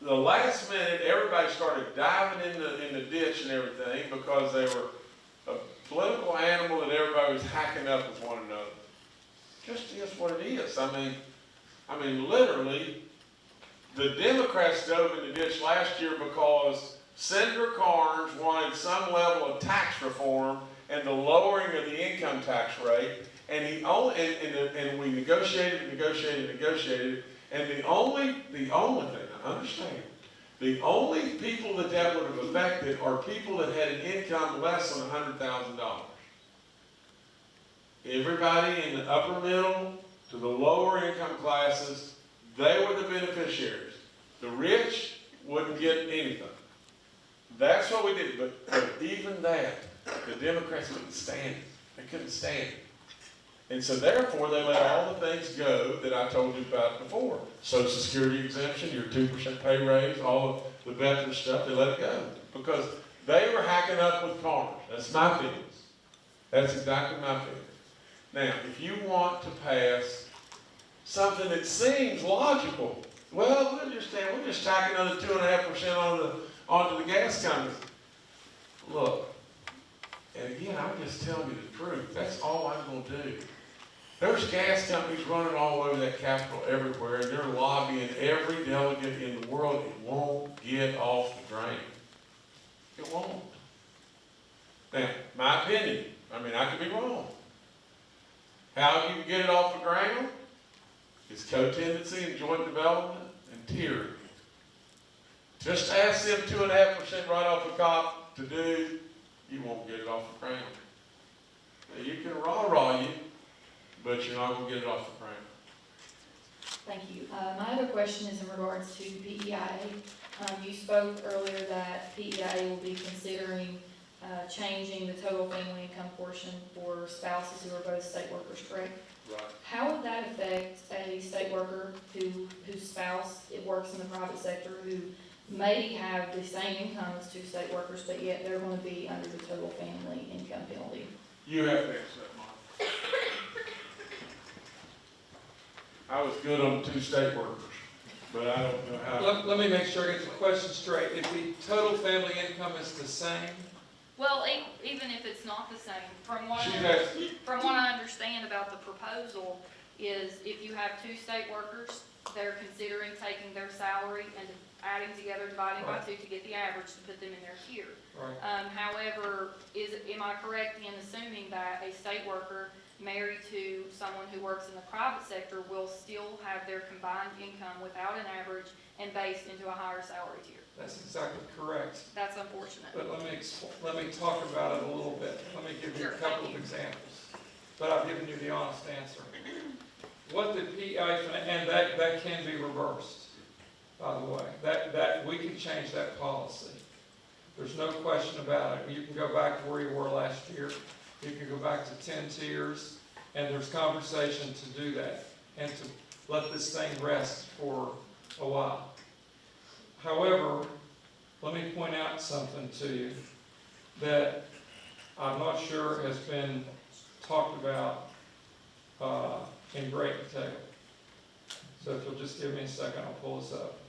the last minute, everybody started diving in the, in the ditch and everything because they were a political animal that everybody was hacking up with one another just is what it is. I mean, I mean, literally, the Democrats dove in the ditch last year because Senator Carnes wanted some level of tax reform and the lowering of the income tax rate. And he only, and, and, and we negotiated, negotiated, negotiated, and the only, the only thing, understand, the only people that that would have affected are people that had an income less than a hundred thousand dollars. Everybody in the upper middle to the lower income classes, they were the beneficiaries. The rich wouldn't get anything. That's what we did, but, but even that, the Democrats couldn't stand it. They couldn't stand it. And so therefore, they let all the things go that I told you about before. Social security exemption, your two percent pay raise, all of the veteran stuff, they let it go. Because they were hacking up with farmers. That's my feelings. That's exactly my feelings. Now, if you want to pass something that seems logical, well, we'll just, we'll just tack another two and a half percent on the, onto the gas companies. Look, and again, I'm just telling you the truth, that's all I'm gonna do. There's gas companies running all over that capital everywhere, and they're lobbying every delegate in the world, it won't get off the drain. It won't. Now, my opinion, I mean, I could be wrong. How you get it off the ground is co-tenancy and joint development and tiering. Just ask them two and a half percent right off the top to do, you won't get it off the ground. Now, You can rah-rah you, but you're not gonna get it off the ground.
Thank you. Uh, my other question is in regards to PEIA. Um, you spoke earlier that PEIA will be considering, uh, changing the total family income portion for spouses who are both state workers, correct?
Right.
How would that affect a state worker who, whose spouse, it works in the private sector, who may have the same income as two state workers, but yet they're gonna be under the total family income penalty?
You have to Mike. I was good on two state workers, but I don't know how.
Let, let me make sure I get the question straight. If the total family income is the same,
Well, e- even if it's not the same, from what,
She
I-
has,
from what I understand about the proposal, is if you have two state workers, they're considering taking their salary and adding together, dividing by two to get the average to put them in their tier.
right?
Um, however, is, am I correct in assuming that a state worker married to someone who works in the private sector will still have their combined income without an average and based into a higher salary tier?
That's exactly correct.
That's unfortunate.
But let me, let me talk about it a little bit. Let me give you a couple of
you.
examples. But I've given you the honest answer. What the PI, and that, that can be reversed, by the way. That, that, we can change that policy. There's no question about it. You can go back to where you were last year. You can go back to ten tiers, and there's conversation to do that and to let this thing rest for a while. However, let me point out something to you that I'm not sure has been talked about uh, in great detail. So if you'll just give me a second, I'll pull this up.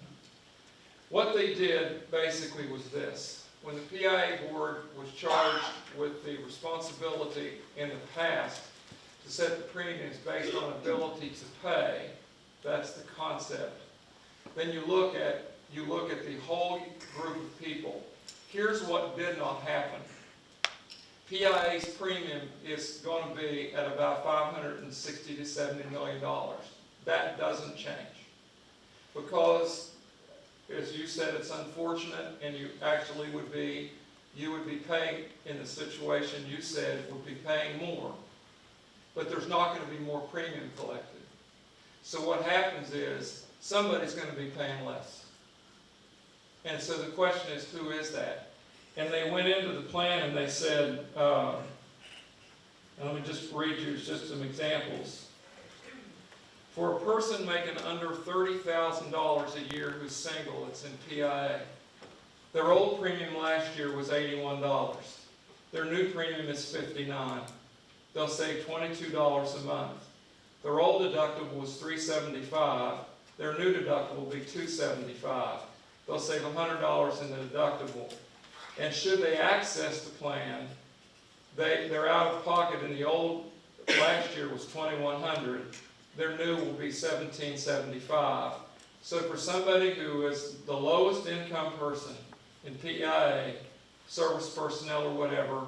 What they did basically was this. When the PEIA board was charged with the responsibility in the past to set the premiums based on ability to pay, that's the concept. Then you look at, you look at the whole group of people. Here's what did not happen. PEIA's premium is going to be at about 560 to 70 million dollars. That doesn't change. Because, as you said, it's unfortunate, and you actually would be, you would be paying, in the situation you said, would be paying more. But there's not going to be more premium collected. So what happens is, somebody's going to be paying less. And so the question is, who is that? And they went into the plan and they said, uh, let me just read you just some examples. For a person making under thirty thousand dollars a year who's single, it's in PEIA. Their old premium last year was eighty-one dollars. Their new premium is 59. They'll save twenty-two dollars a month. Their old deductible was 375. Their new deductible will be 275. They'll save hundred dollars in the deductible. And should they access the plan, they, they're out of pocket in the old, last year was twenty-one hundred. Their new will be seventeen seventy-five. So for somebody who is the lowest income person in PEIA, service personnel or whatever,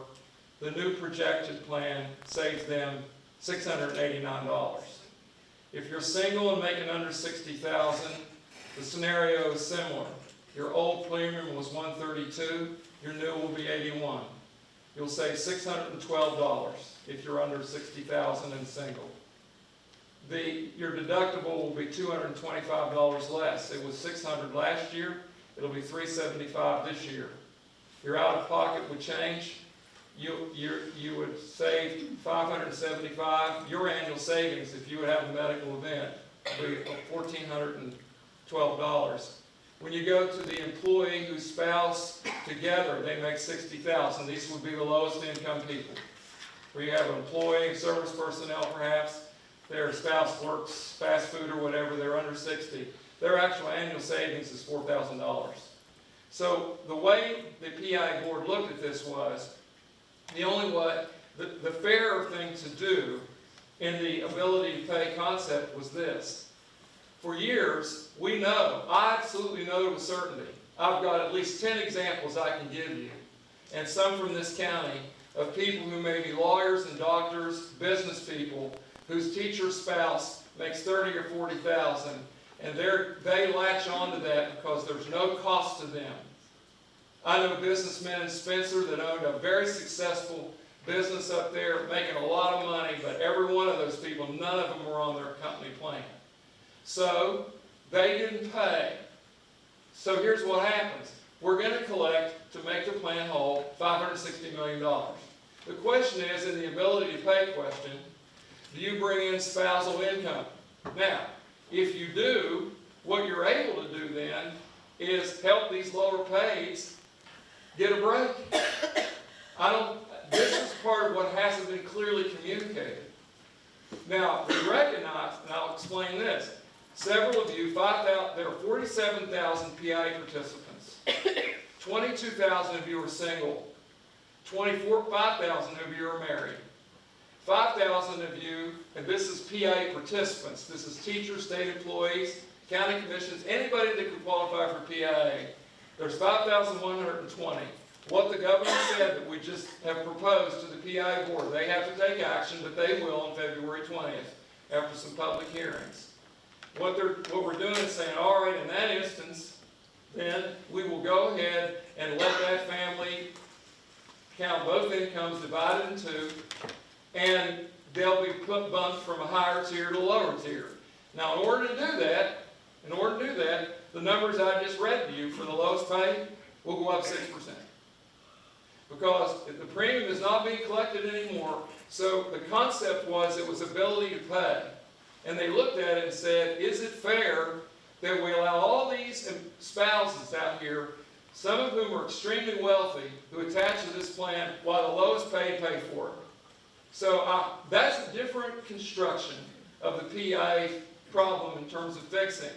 the new projected plan saves them six hundred and eighty-nine dollars. If you're single and making under sixty thousand, the scenario is similar. Your old premium was one thirty-two, your new will be eighty-one. You'll save six hundred and twelve dollars if you're under sixty thousand and single. The, your deductible will be two hundred and twenty-five dollars less. It was six hundred last year, it'll be three seventy-five this year. your out-of-pocket would change. You, you, you would save five hundred and seventy-five, your annual savings, if you would have a medical event, would be fourteen hundred and twelve dollars. When you go to the employee whose spouse together, they make sixty thousand, these would be the lowest income people. Where you have an employee, service personnel perhaps, their spouse works fast food or whatever, they're under sixty. Their actual annual savings is four thousand dollars. So the way the PI board looked at this was, the only way, the, the fairer thing to do in the ability to pay concept was this. For years, we know, I absolutely know with certainty, I've got at least ten examples I can give you, and some from this county, of people who may be lawyers and doctors, business people, whose teacher spouse makes thirty or forty thousand, and they're, they latch onto that because there's no cost to them. I know businessmen in Spencer that owned a very successful business up there, making a lot of money, but every one of those people, none of them were on their company plan. So, they didn't pay. So here's what happens. We're gonna collect, to make the plan whole, five hundred and sixty million dollars. The question is, in the ability to pay question, do you bring in spousal income? Now, if you do, what you're able to do then is help these lower pays get a break. I don't, this is part of what hasn't been clearly communicated. Now, we recognize, and I'll explain this, several of you, five thou, there are forty-seven thousand PI participants. Twenty-two thousand of you are single. Twenty-four, five thousand of you are married. Five thousand of you, and this is PA participants, this is teachers, state employees, county commissions, anybody that can qualify for PEIA. There's five thousand one hundred and twenty. What the governor said that we just have proposed to the PI board, they have to take action, but they will on February twentieth, after some public hearings. What they're, what we're doing is saying, all right, in that instance, then we will go ahead and let that family count both incomes divided in two, and they'll be bumped from a higher tier to a lower tier. Now, in order to do that, in order to do that, the numbers I just read to you for the lowest pay will go up six percent. Because if the premium is not being collected anymore, so the concept was it was ability to pay. And they looked at it and said, is it fair that we allow all these spouses out here, some of whom are extremely wealthy, who attach to this plan while the lowest paid pay for it? So uh, that's a different construction of the PI problem in terms of fixing.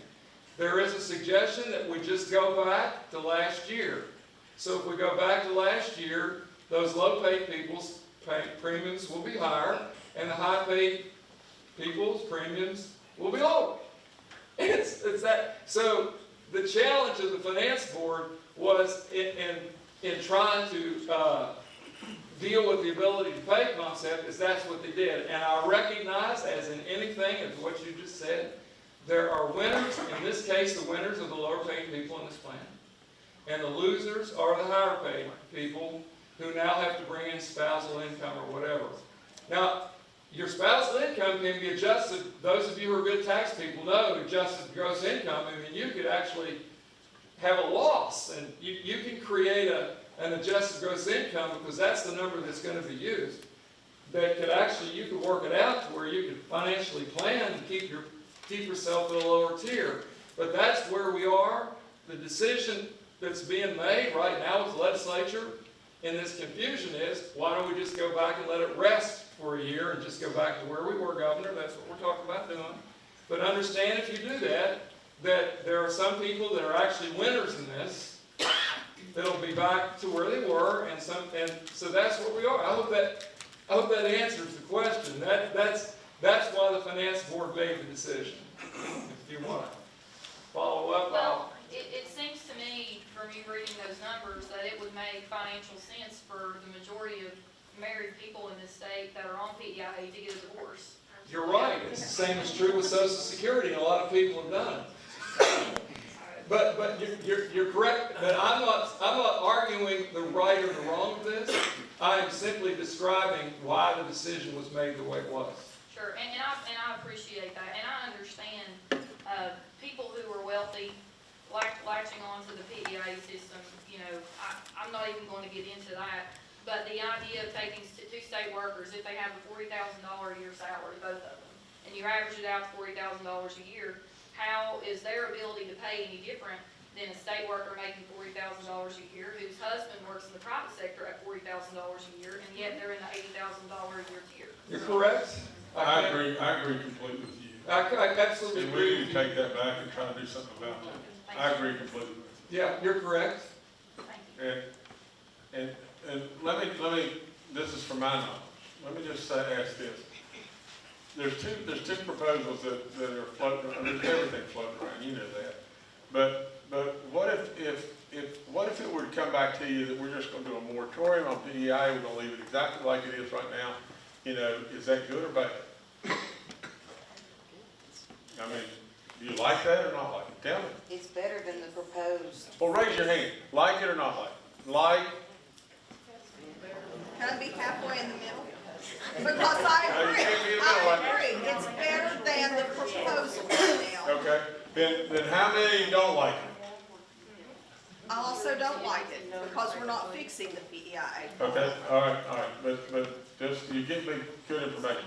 There is a suggestion that we just go back to last year. So if we go back to last year, those low-paid people's premiums will be higher, and the high-paid people's premiums will be lower. It's, it's that, so the challenge of the finance board was in, in, in trying to, uh, deal with the ability to pay concept is that's what they did. And I recognize, as in anything, as what you just said, there are winners, in this case, the winners are the lower paid people in this plan. And the losers are the higher paid people who now have to bring in spousal income or whatever. Now, your spousal income can be adjusted, those of you who are good tax people know adjusted gross income, I mean, you could actually have a loss, and you, you can create a, an adjusted gross income, because that's the number that's gonna be used. That could actually, you could work it out to where you could financially plan to keep your, keep yourself at a lower tier. But that's where we are, the decision that's being made right now with the legislature in this confusion is, why don't we just go back and let it rest for a year and just go back to where we were, Governor, that's what we're talking about doing. But understand if you do that, that there are some people that are actually winners in this, that'll be back to where they were, and some, and so that's what we are. I hope that, I hope that answers the question. That, that's, that's why the finance board made the decision. If you want to follow up,
Well, it, it seems to me, from you reading those numbers, that it would make financial sense for the majority of married people in this state that are on PEIA to get a divorce.
you're right. It's the same is true with Social Security, and a lot of people have done it. But, but you're, you're, you're correct, but I'm not, I'm not arguing the right or the wrong of this. I'm simply describing why the decision was made the way it was.
Sure, and, and I, and I appreciate that, and I understand, uh, people who are wealthy latch, latching onto the PEIA system, you know, I, I'm not even gonna get into that. But the idea of taking two state workers, if they have a forty thousand dollar a year salary, both of them, and you average it out to forty thousand dollars a year, how is their ability to pay any different than a state worker making forty thousand dollars a year, whose husband works in the private sector at forty thousand dollars a year, and yet they're in the eighty thousand dollar a year tier?
You're correct.
I
can't-
agree, I agree completely with you.
I, I absolutely
And
agree
we need to take that back and try to do something about that.
Thank
I
you.
agree completely with
Yeah, you're correct.
Thank you.
you. And, and, and let me, let me, this is from my knowledge, let me just say, ask this. There's two, there's two proposals that, that are floating, I mean, there's everything floating around, you know that. But, but what if, if, if, what if it were to come back to you that we're just gonna do a moratorium on PEI, we're gonna leave it exactly like it is right now? You know, is that good or bad? I mean, do you like that or not like it? Tell me.
It's better than the proposed.
Well, raise your hand. Like it or not like it? Like,
Can I be halfway in the middle? Because I agree,
can't be in the middle like
I agree, it's better than the proposal now.
okay, then, then how many don't like it?
I also don't like it, because we're not fixing the PEI.
Okay, all right, all right, but, but just, you give me good information.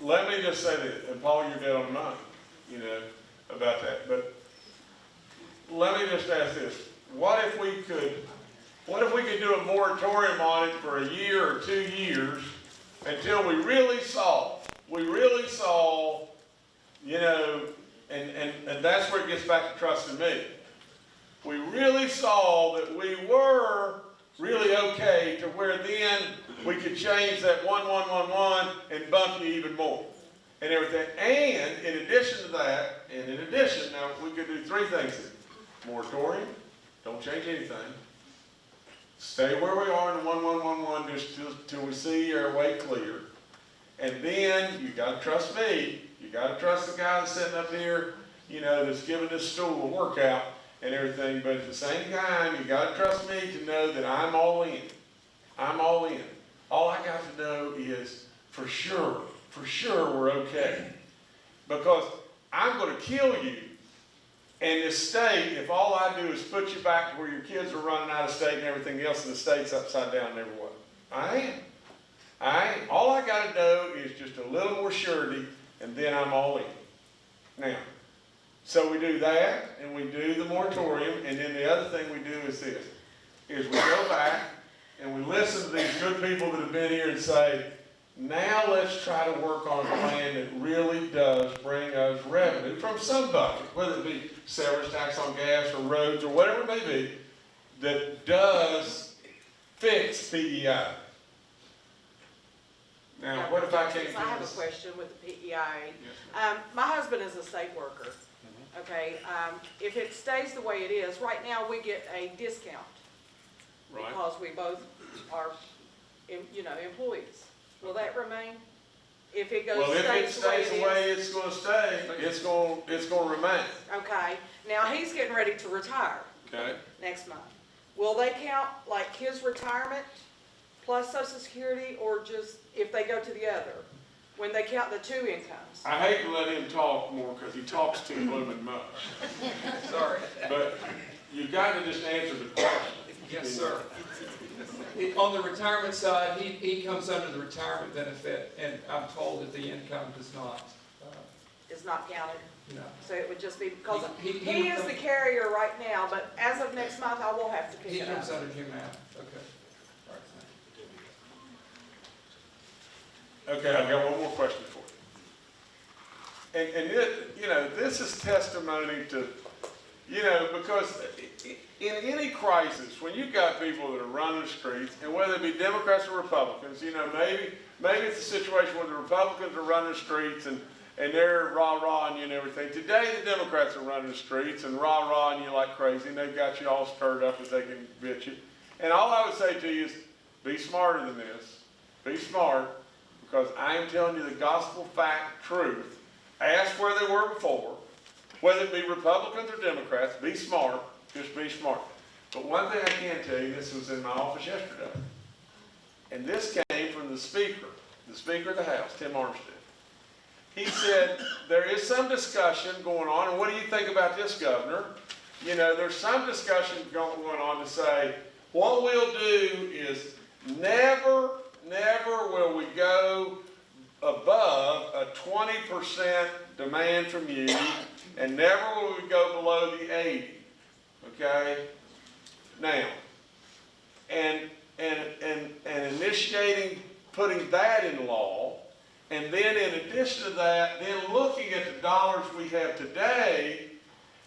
Let me just say that, and Paul, you're dead on the money, you know, about that, but let me just ask this. What if we could, what if we could do a moratorium on it for a year or two years until we really saw, we really saw, you know, and, and, and that's where it gets back to trusting me. We really saw that we were really okay to where then we could change that one, one, one, one and bump you even more and everything. And in addition to that, and in addition, now, we could do three things. Moratorium, don't change anything. Stay where we are in the one, one, one, one, just till, we see our way clear. And then, you gotta trust me, you gotta trust the guy that's sitting up here, you know, that's giving this stool a workout and everything, but at the same time, you gotta trust me to know that I'm all in. I'm all in. All I got to know is, for sure, for sure, we're okay. Because I'm gonna kill you and this state, if all I do is put you back to where your kids are running out of state and everything else, and the state's upside down and everywhere. I am. I am. All I gotta do is just a little more surety, and then I'm all in. Now, so we do that, and we do the moratorium, and then the other thing we do is this, is we go back and we listen to these good people that have been here and say, now let's try to work on a plan that really does bring us revenue from some bucket, whether it be severance tax on gas or roads or whatever it may be, that does fix PEI. Now, what if I can't do
I have a
this?
question with the PEI. Um, my husband is a state worker, okay? Um, if it stays the way it is, right now, we get a discount
Right.
because we both are, em- you know, employees. Will that remain? If it goes,
Well, if it
stays the way
stays the way
is?
it's gonna stay, it's gonna, it's gonna remain,
Okay, now he's getting ready to retire
okay?
next month. Will they count like his retirement plus social security or just if they go to the other? When they count the two incomes?
I hate to let him talk more, cause he talks too blooming much,
Sorry.
but you've gotta just answer the question.
Yes, sir. He- On the retirement side, he, he comes under the retirement benefit, and I'm told that the income does not, uh,
Is not counted?
you know.
So it would just be, because
He- he- he
he
would
is the carrier right now, but as of next month, I will have to pick
He
it up.
comes under Humana, okay. All right, thank you.
Okay, I've got one more question for you. And, and it, you know, this is testimony to, you know, because i- i- in any crisis, when you've got people that are running the streets, and whether it be Democrats or Republicans, you know, maybe, maybe it's a situation where the Republicans are running the streets and, and they're rah-rahing you and everything. Today, the Democrats are running the streets and rah-rahing you like crazy, and they've got you all stirred up as they can bitch you. And all I would say to you is, be smarter than this. Be smart, because I am telling you the gospel fact truth. Ask where they were before, whether it be Republicans or Democrats, be smart, just be smart. But one thing I can tell you, this was in my office yesterday, and this came from the speaker, the Speaker of the House, Tim Armstead. He said, there is some discussion going on, and what do you think about this, Governor? you know, there's some discussion going on to say, what we'll do is never, never will we go above a twenty percent demand from you, and never will we go below the eighty, okay? Now, and, and, and, and initiating, putting that in law, and then in addition to that, then looking at the dollars we have today,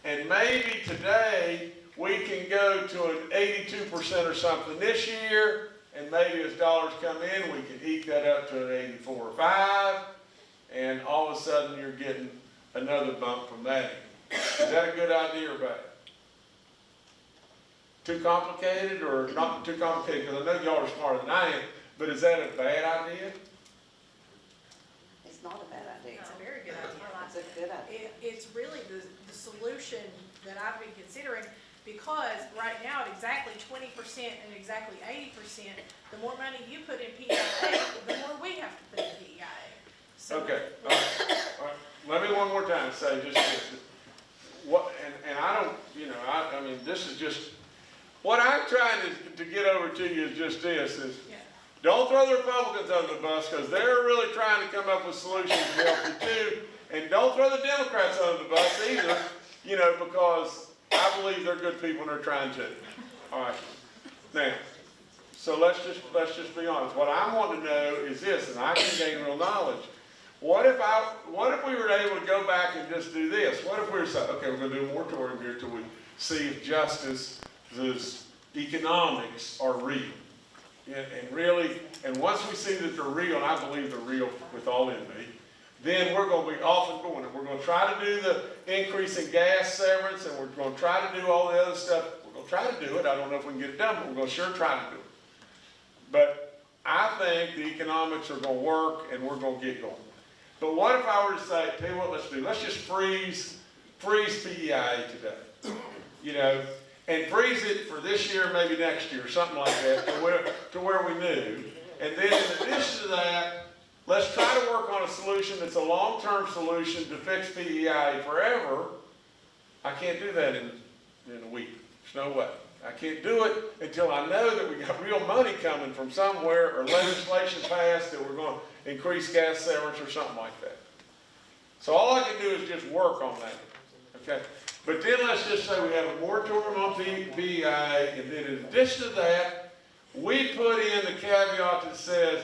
and maybe today, we can go to an eighty-two percent or something this year, and maybe as dollars come in, we can eke that up to an eighty-four or five, and all of a sudden, you're getting another bump from that. Is that a good idea or bad? Too complicated, or not too complicated, because I know y'all are smarter than I am, but is that a bad idea?
It's not a bad idea.
It's a very good idea.
It's a good idea.
It, it's really the, the solution that I've been considering, because right now at exactly twenty percent and exactly eighty percent, the more money you put in PEIA, the more we have to put in PEIA. So-
Okay, all right, all right. Let me one more time say just this. What, and, and I don't, you know, I, I mean, this is just, what I'm trying to, to get over to you is just this, is
Yeah.
don't throw the Republicans under the bus, because they're really trying to come up with solutions to help you too. And don't throw the Democrats under the bus either, you know, because I believe they're good people and they're trying to. All right. Now, so let's just, let's just be honest. What I want to know is this, and I can gain real knowledge. What if I, what if we were able to go back and just do this? What if we were saying, okay, we're gonna do a moratorium here till we see if justice, this economics are real? And, really, and once we see that they're real, and I believe they're real with all in me, then we're gonna be off and going. And we're gonna try to do the increase in gas severance, and we're gonna try to do all the other stuff. We're gonna try to do it. I don't know if we can get it done, but we're gonna sure try to do it. But I think the economics are gonna work, and we're gonna get going. But what if I were to say, tell you what, let's do, let's just freeze, freeze PEI today. You know, and freeze it for this year, maybe next year, something like that, to where, to where we knew. And then in addition to that, let's try to work on a solution that's a long-term solution to fix PEI forever. I can't do that in, in a week. There's no way. I can't do it until I know that we got real money coming from somewhere or legislation passed that we're going to increase gas severance or something like that. So all I can do is just work on that, okay? But then let's just say we have a moratorium on PEI, and then in addition to that, we put in the caveat that says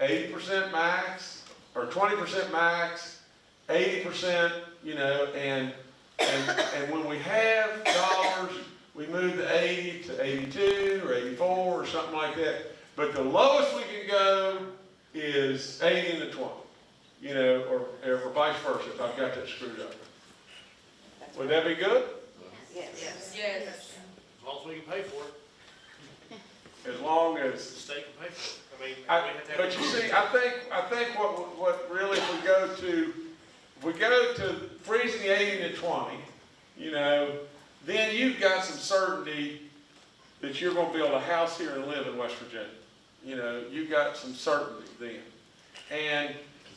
eighty percent max, or twenty percent max, eighty percent, you know, and, and, and when we have dollars, we move the eighty to eighty-two, or eighty-four, or something like that. But the lowest we can go is eighty and the twenty, you know, or, or vice versa, if I've got that screwed up. Would that be good?
Yes.
Yes. Yes.
As long as we can pay for it,
As long as.
the state can pay for it. I mean,
I,
to
but you see, I think, I think what, what really, if we go to, if we go to freezing the eighty to twenty, you know, then you've got some certainty that you're gonna build a house here and live in West Virginia. You know, you've got some certainty then. And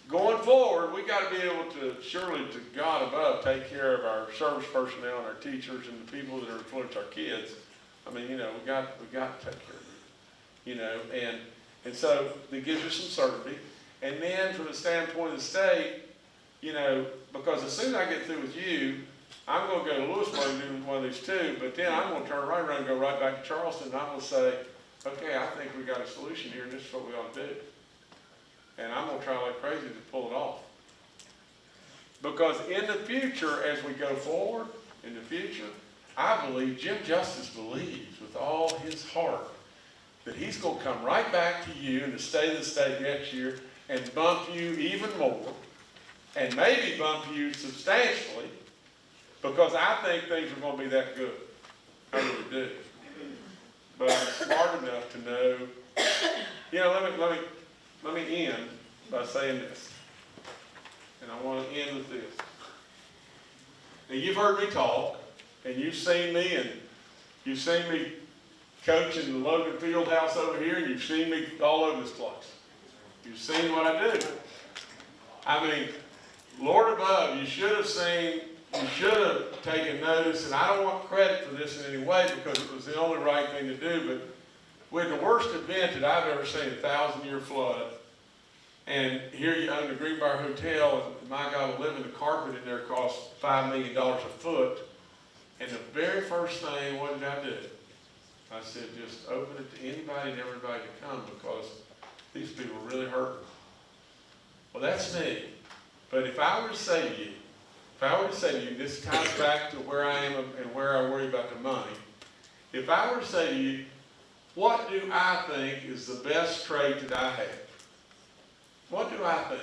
going forward, we gotta be able to, surely to God above, take care of our service personnel and our teachers and the people that are influence our kids. I mean, you know, we got, we got to take care of them. You know, and, and so it gives you some certainty. And then from the standpoint of the state, you know, because as soon as I get through with you, I'm gonna go to Lewisburg and do one of these too, but then I'm gonna turn right around and go right back to Charleston, and I'm gonna say, okay, I think we got a solution here, and this is what we ought to do. And I'm gonna try like crazy to pull it off. Because in the future, as we go forward, in the future, I believe Jim Justice believes with all his heart that he's gonna come right back to you in the state of the state next year and bump you even more, and maybe bump you substantially, because I think things are gonna be that good. I really do. But I'm smart enough to know, you know, let me, let me, let me end by saying this. And I wanna end with this. Now, you've heard me talk, and you've seen me, and you've seen me coaching the Logan Field House over here, and you've seen me all over this place. You've seen what I do. I mean, Lord above, you should have seen you should have taken notice, and I don't want credit for this in any way because it was the only right thing to do, but we had the worst event that I've ever seen, a thousand year flood, and here you own the Greenbrier Hotel, and my guy God, living the carpet in there cost five million dollars a foot. And the very first thing, what did I do? I said, just open it to anybody and everybody to come because these people are really hurting. Well, that's me. But if I were to say to you, if I were to say to you, this ties back to where I am and where I worry about the money. If I were to say to you, what do I think is the best trait that I have? What do I think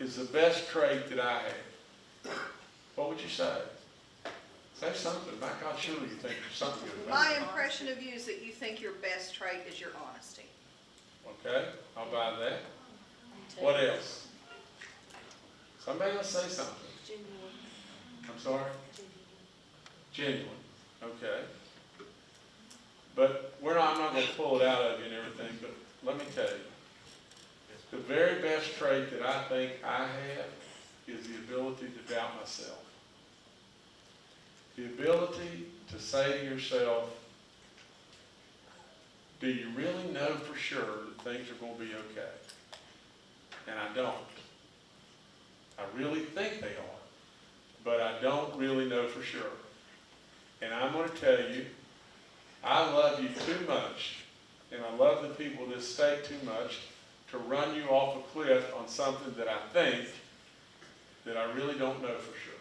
is the best trait that I have? What would you say? Say something. My God, surely you think there's something good about
My
it.
impression of you is that you think your best trait is your honesty.
Okay, I'll buy that. What else? Somebody else say something. Genuine. I'm sorry? Genuine, okay. But we're not, I'm not gonna pull it out of you and everything, but let me tell you. The very best trait that I think I have is the ability to doubt myself. The ability to say to yourself, do you really know for sure that things are gonna be okay? And I don't. I really think they are, but I don't really know for sure. And I'm gonna tell you, I love you too much, and I love the people of this state too much to run you off a cliff on something that I think that I really don't know for sure.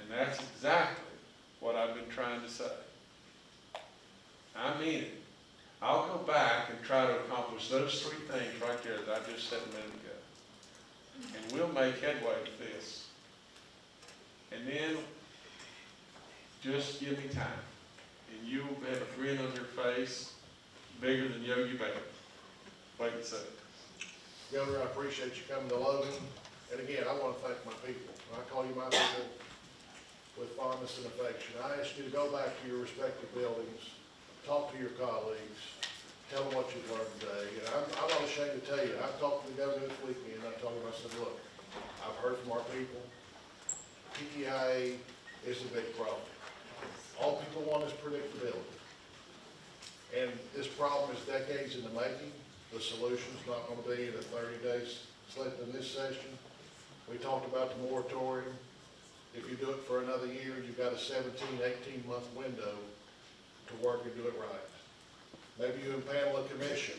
And that's exactly what I've been trying to say. I mean it. I'll go back and try to accomplish those three things right there that I just said a minute ago. And we'll make headway with this. And then, just give me time. And you will have a grin on your face bigger than Yogi Bear. Wait and see.
Governor, I appreciate you coming to Logan, and again, I want to thank my people. I call you my people with fondness and affection, I ask you to go back to your respective buildings, talk to your colleagues, tell them what you've learned today, and I'm, I'm not ashamed to tell you, I talked to the governor this weekend, and I told him, I said, look, I've heard from our people, PEIA is a big problem. All people want is predictability. And this problem is decades in the making. The solution's not gonna be in a thirty days slip in this session. We talked about the moratorium. If you do it for another year, you've got a 17, 18 month window to work and do it right. Maybe you impanel a commission,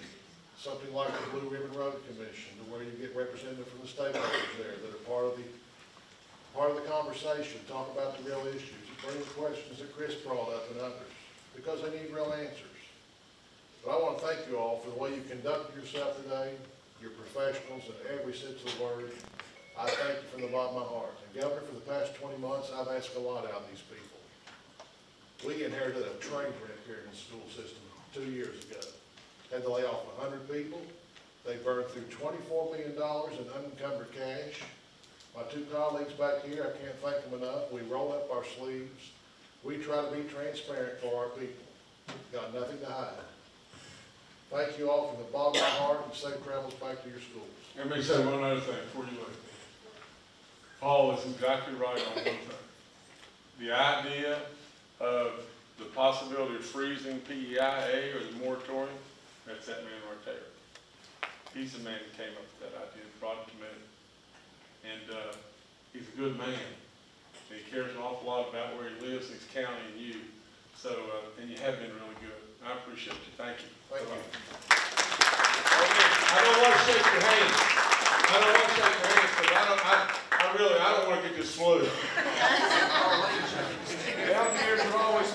something like the Blue Ribbon Road Commission, to where you get representatives from the stakeholders there that are part of the, part of the conversation, talk about the real issues, bring the questions that Chris brought up and others, because they need real answers. But I want to thank you all for the way you conducted yourself today. You're professionals in every sense of the word. I thank you from the bottom of my heart. And Governor, for the past twenty months, I've asked a lot out of these people. We inherited a train wreck here in the school system two years ago. Had to lay off hundred people. They burned through twenty-four million dollars in unencumbered cash. My two colleagues back here, I can't thank them enough. We roll up our sleeves. We try to be transparent for our people. Got nothing to hide. Thank you all from the bottom of my heart and safe travels back to your schools.
Let me say one other thing before you leave. Paul is exactly right on one thing. The idea of the possibility of freezing PEIA or the moratorium, that's that man right there. He's the man who came up with that idea, and brought it to me. And, uh, he's a good man. And he cares an awful lot about where he lives, his county and you. So, uh, and you have been really good. I appreciate you. Thank you.
Thank you.
I don't want to shake your hand. I don't want to shake your hands, because I don't, I, I really, I don't want to get this flu.
Down here, you're always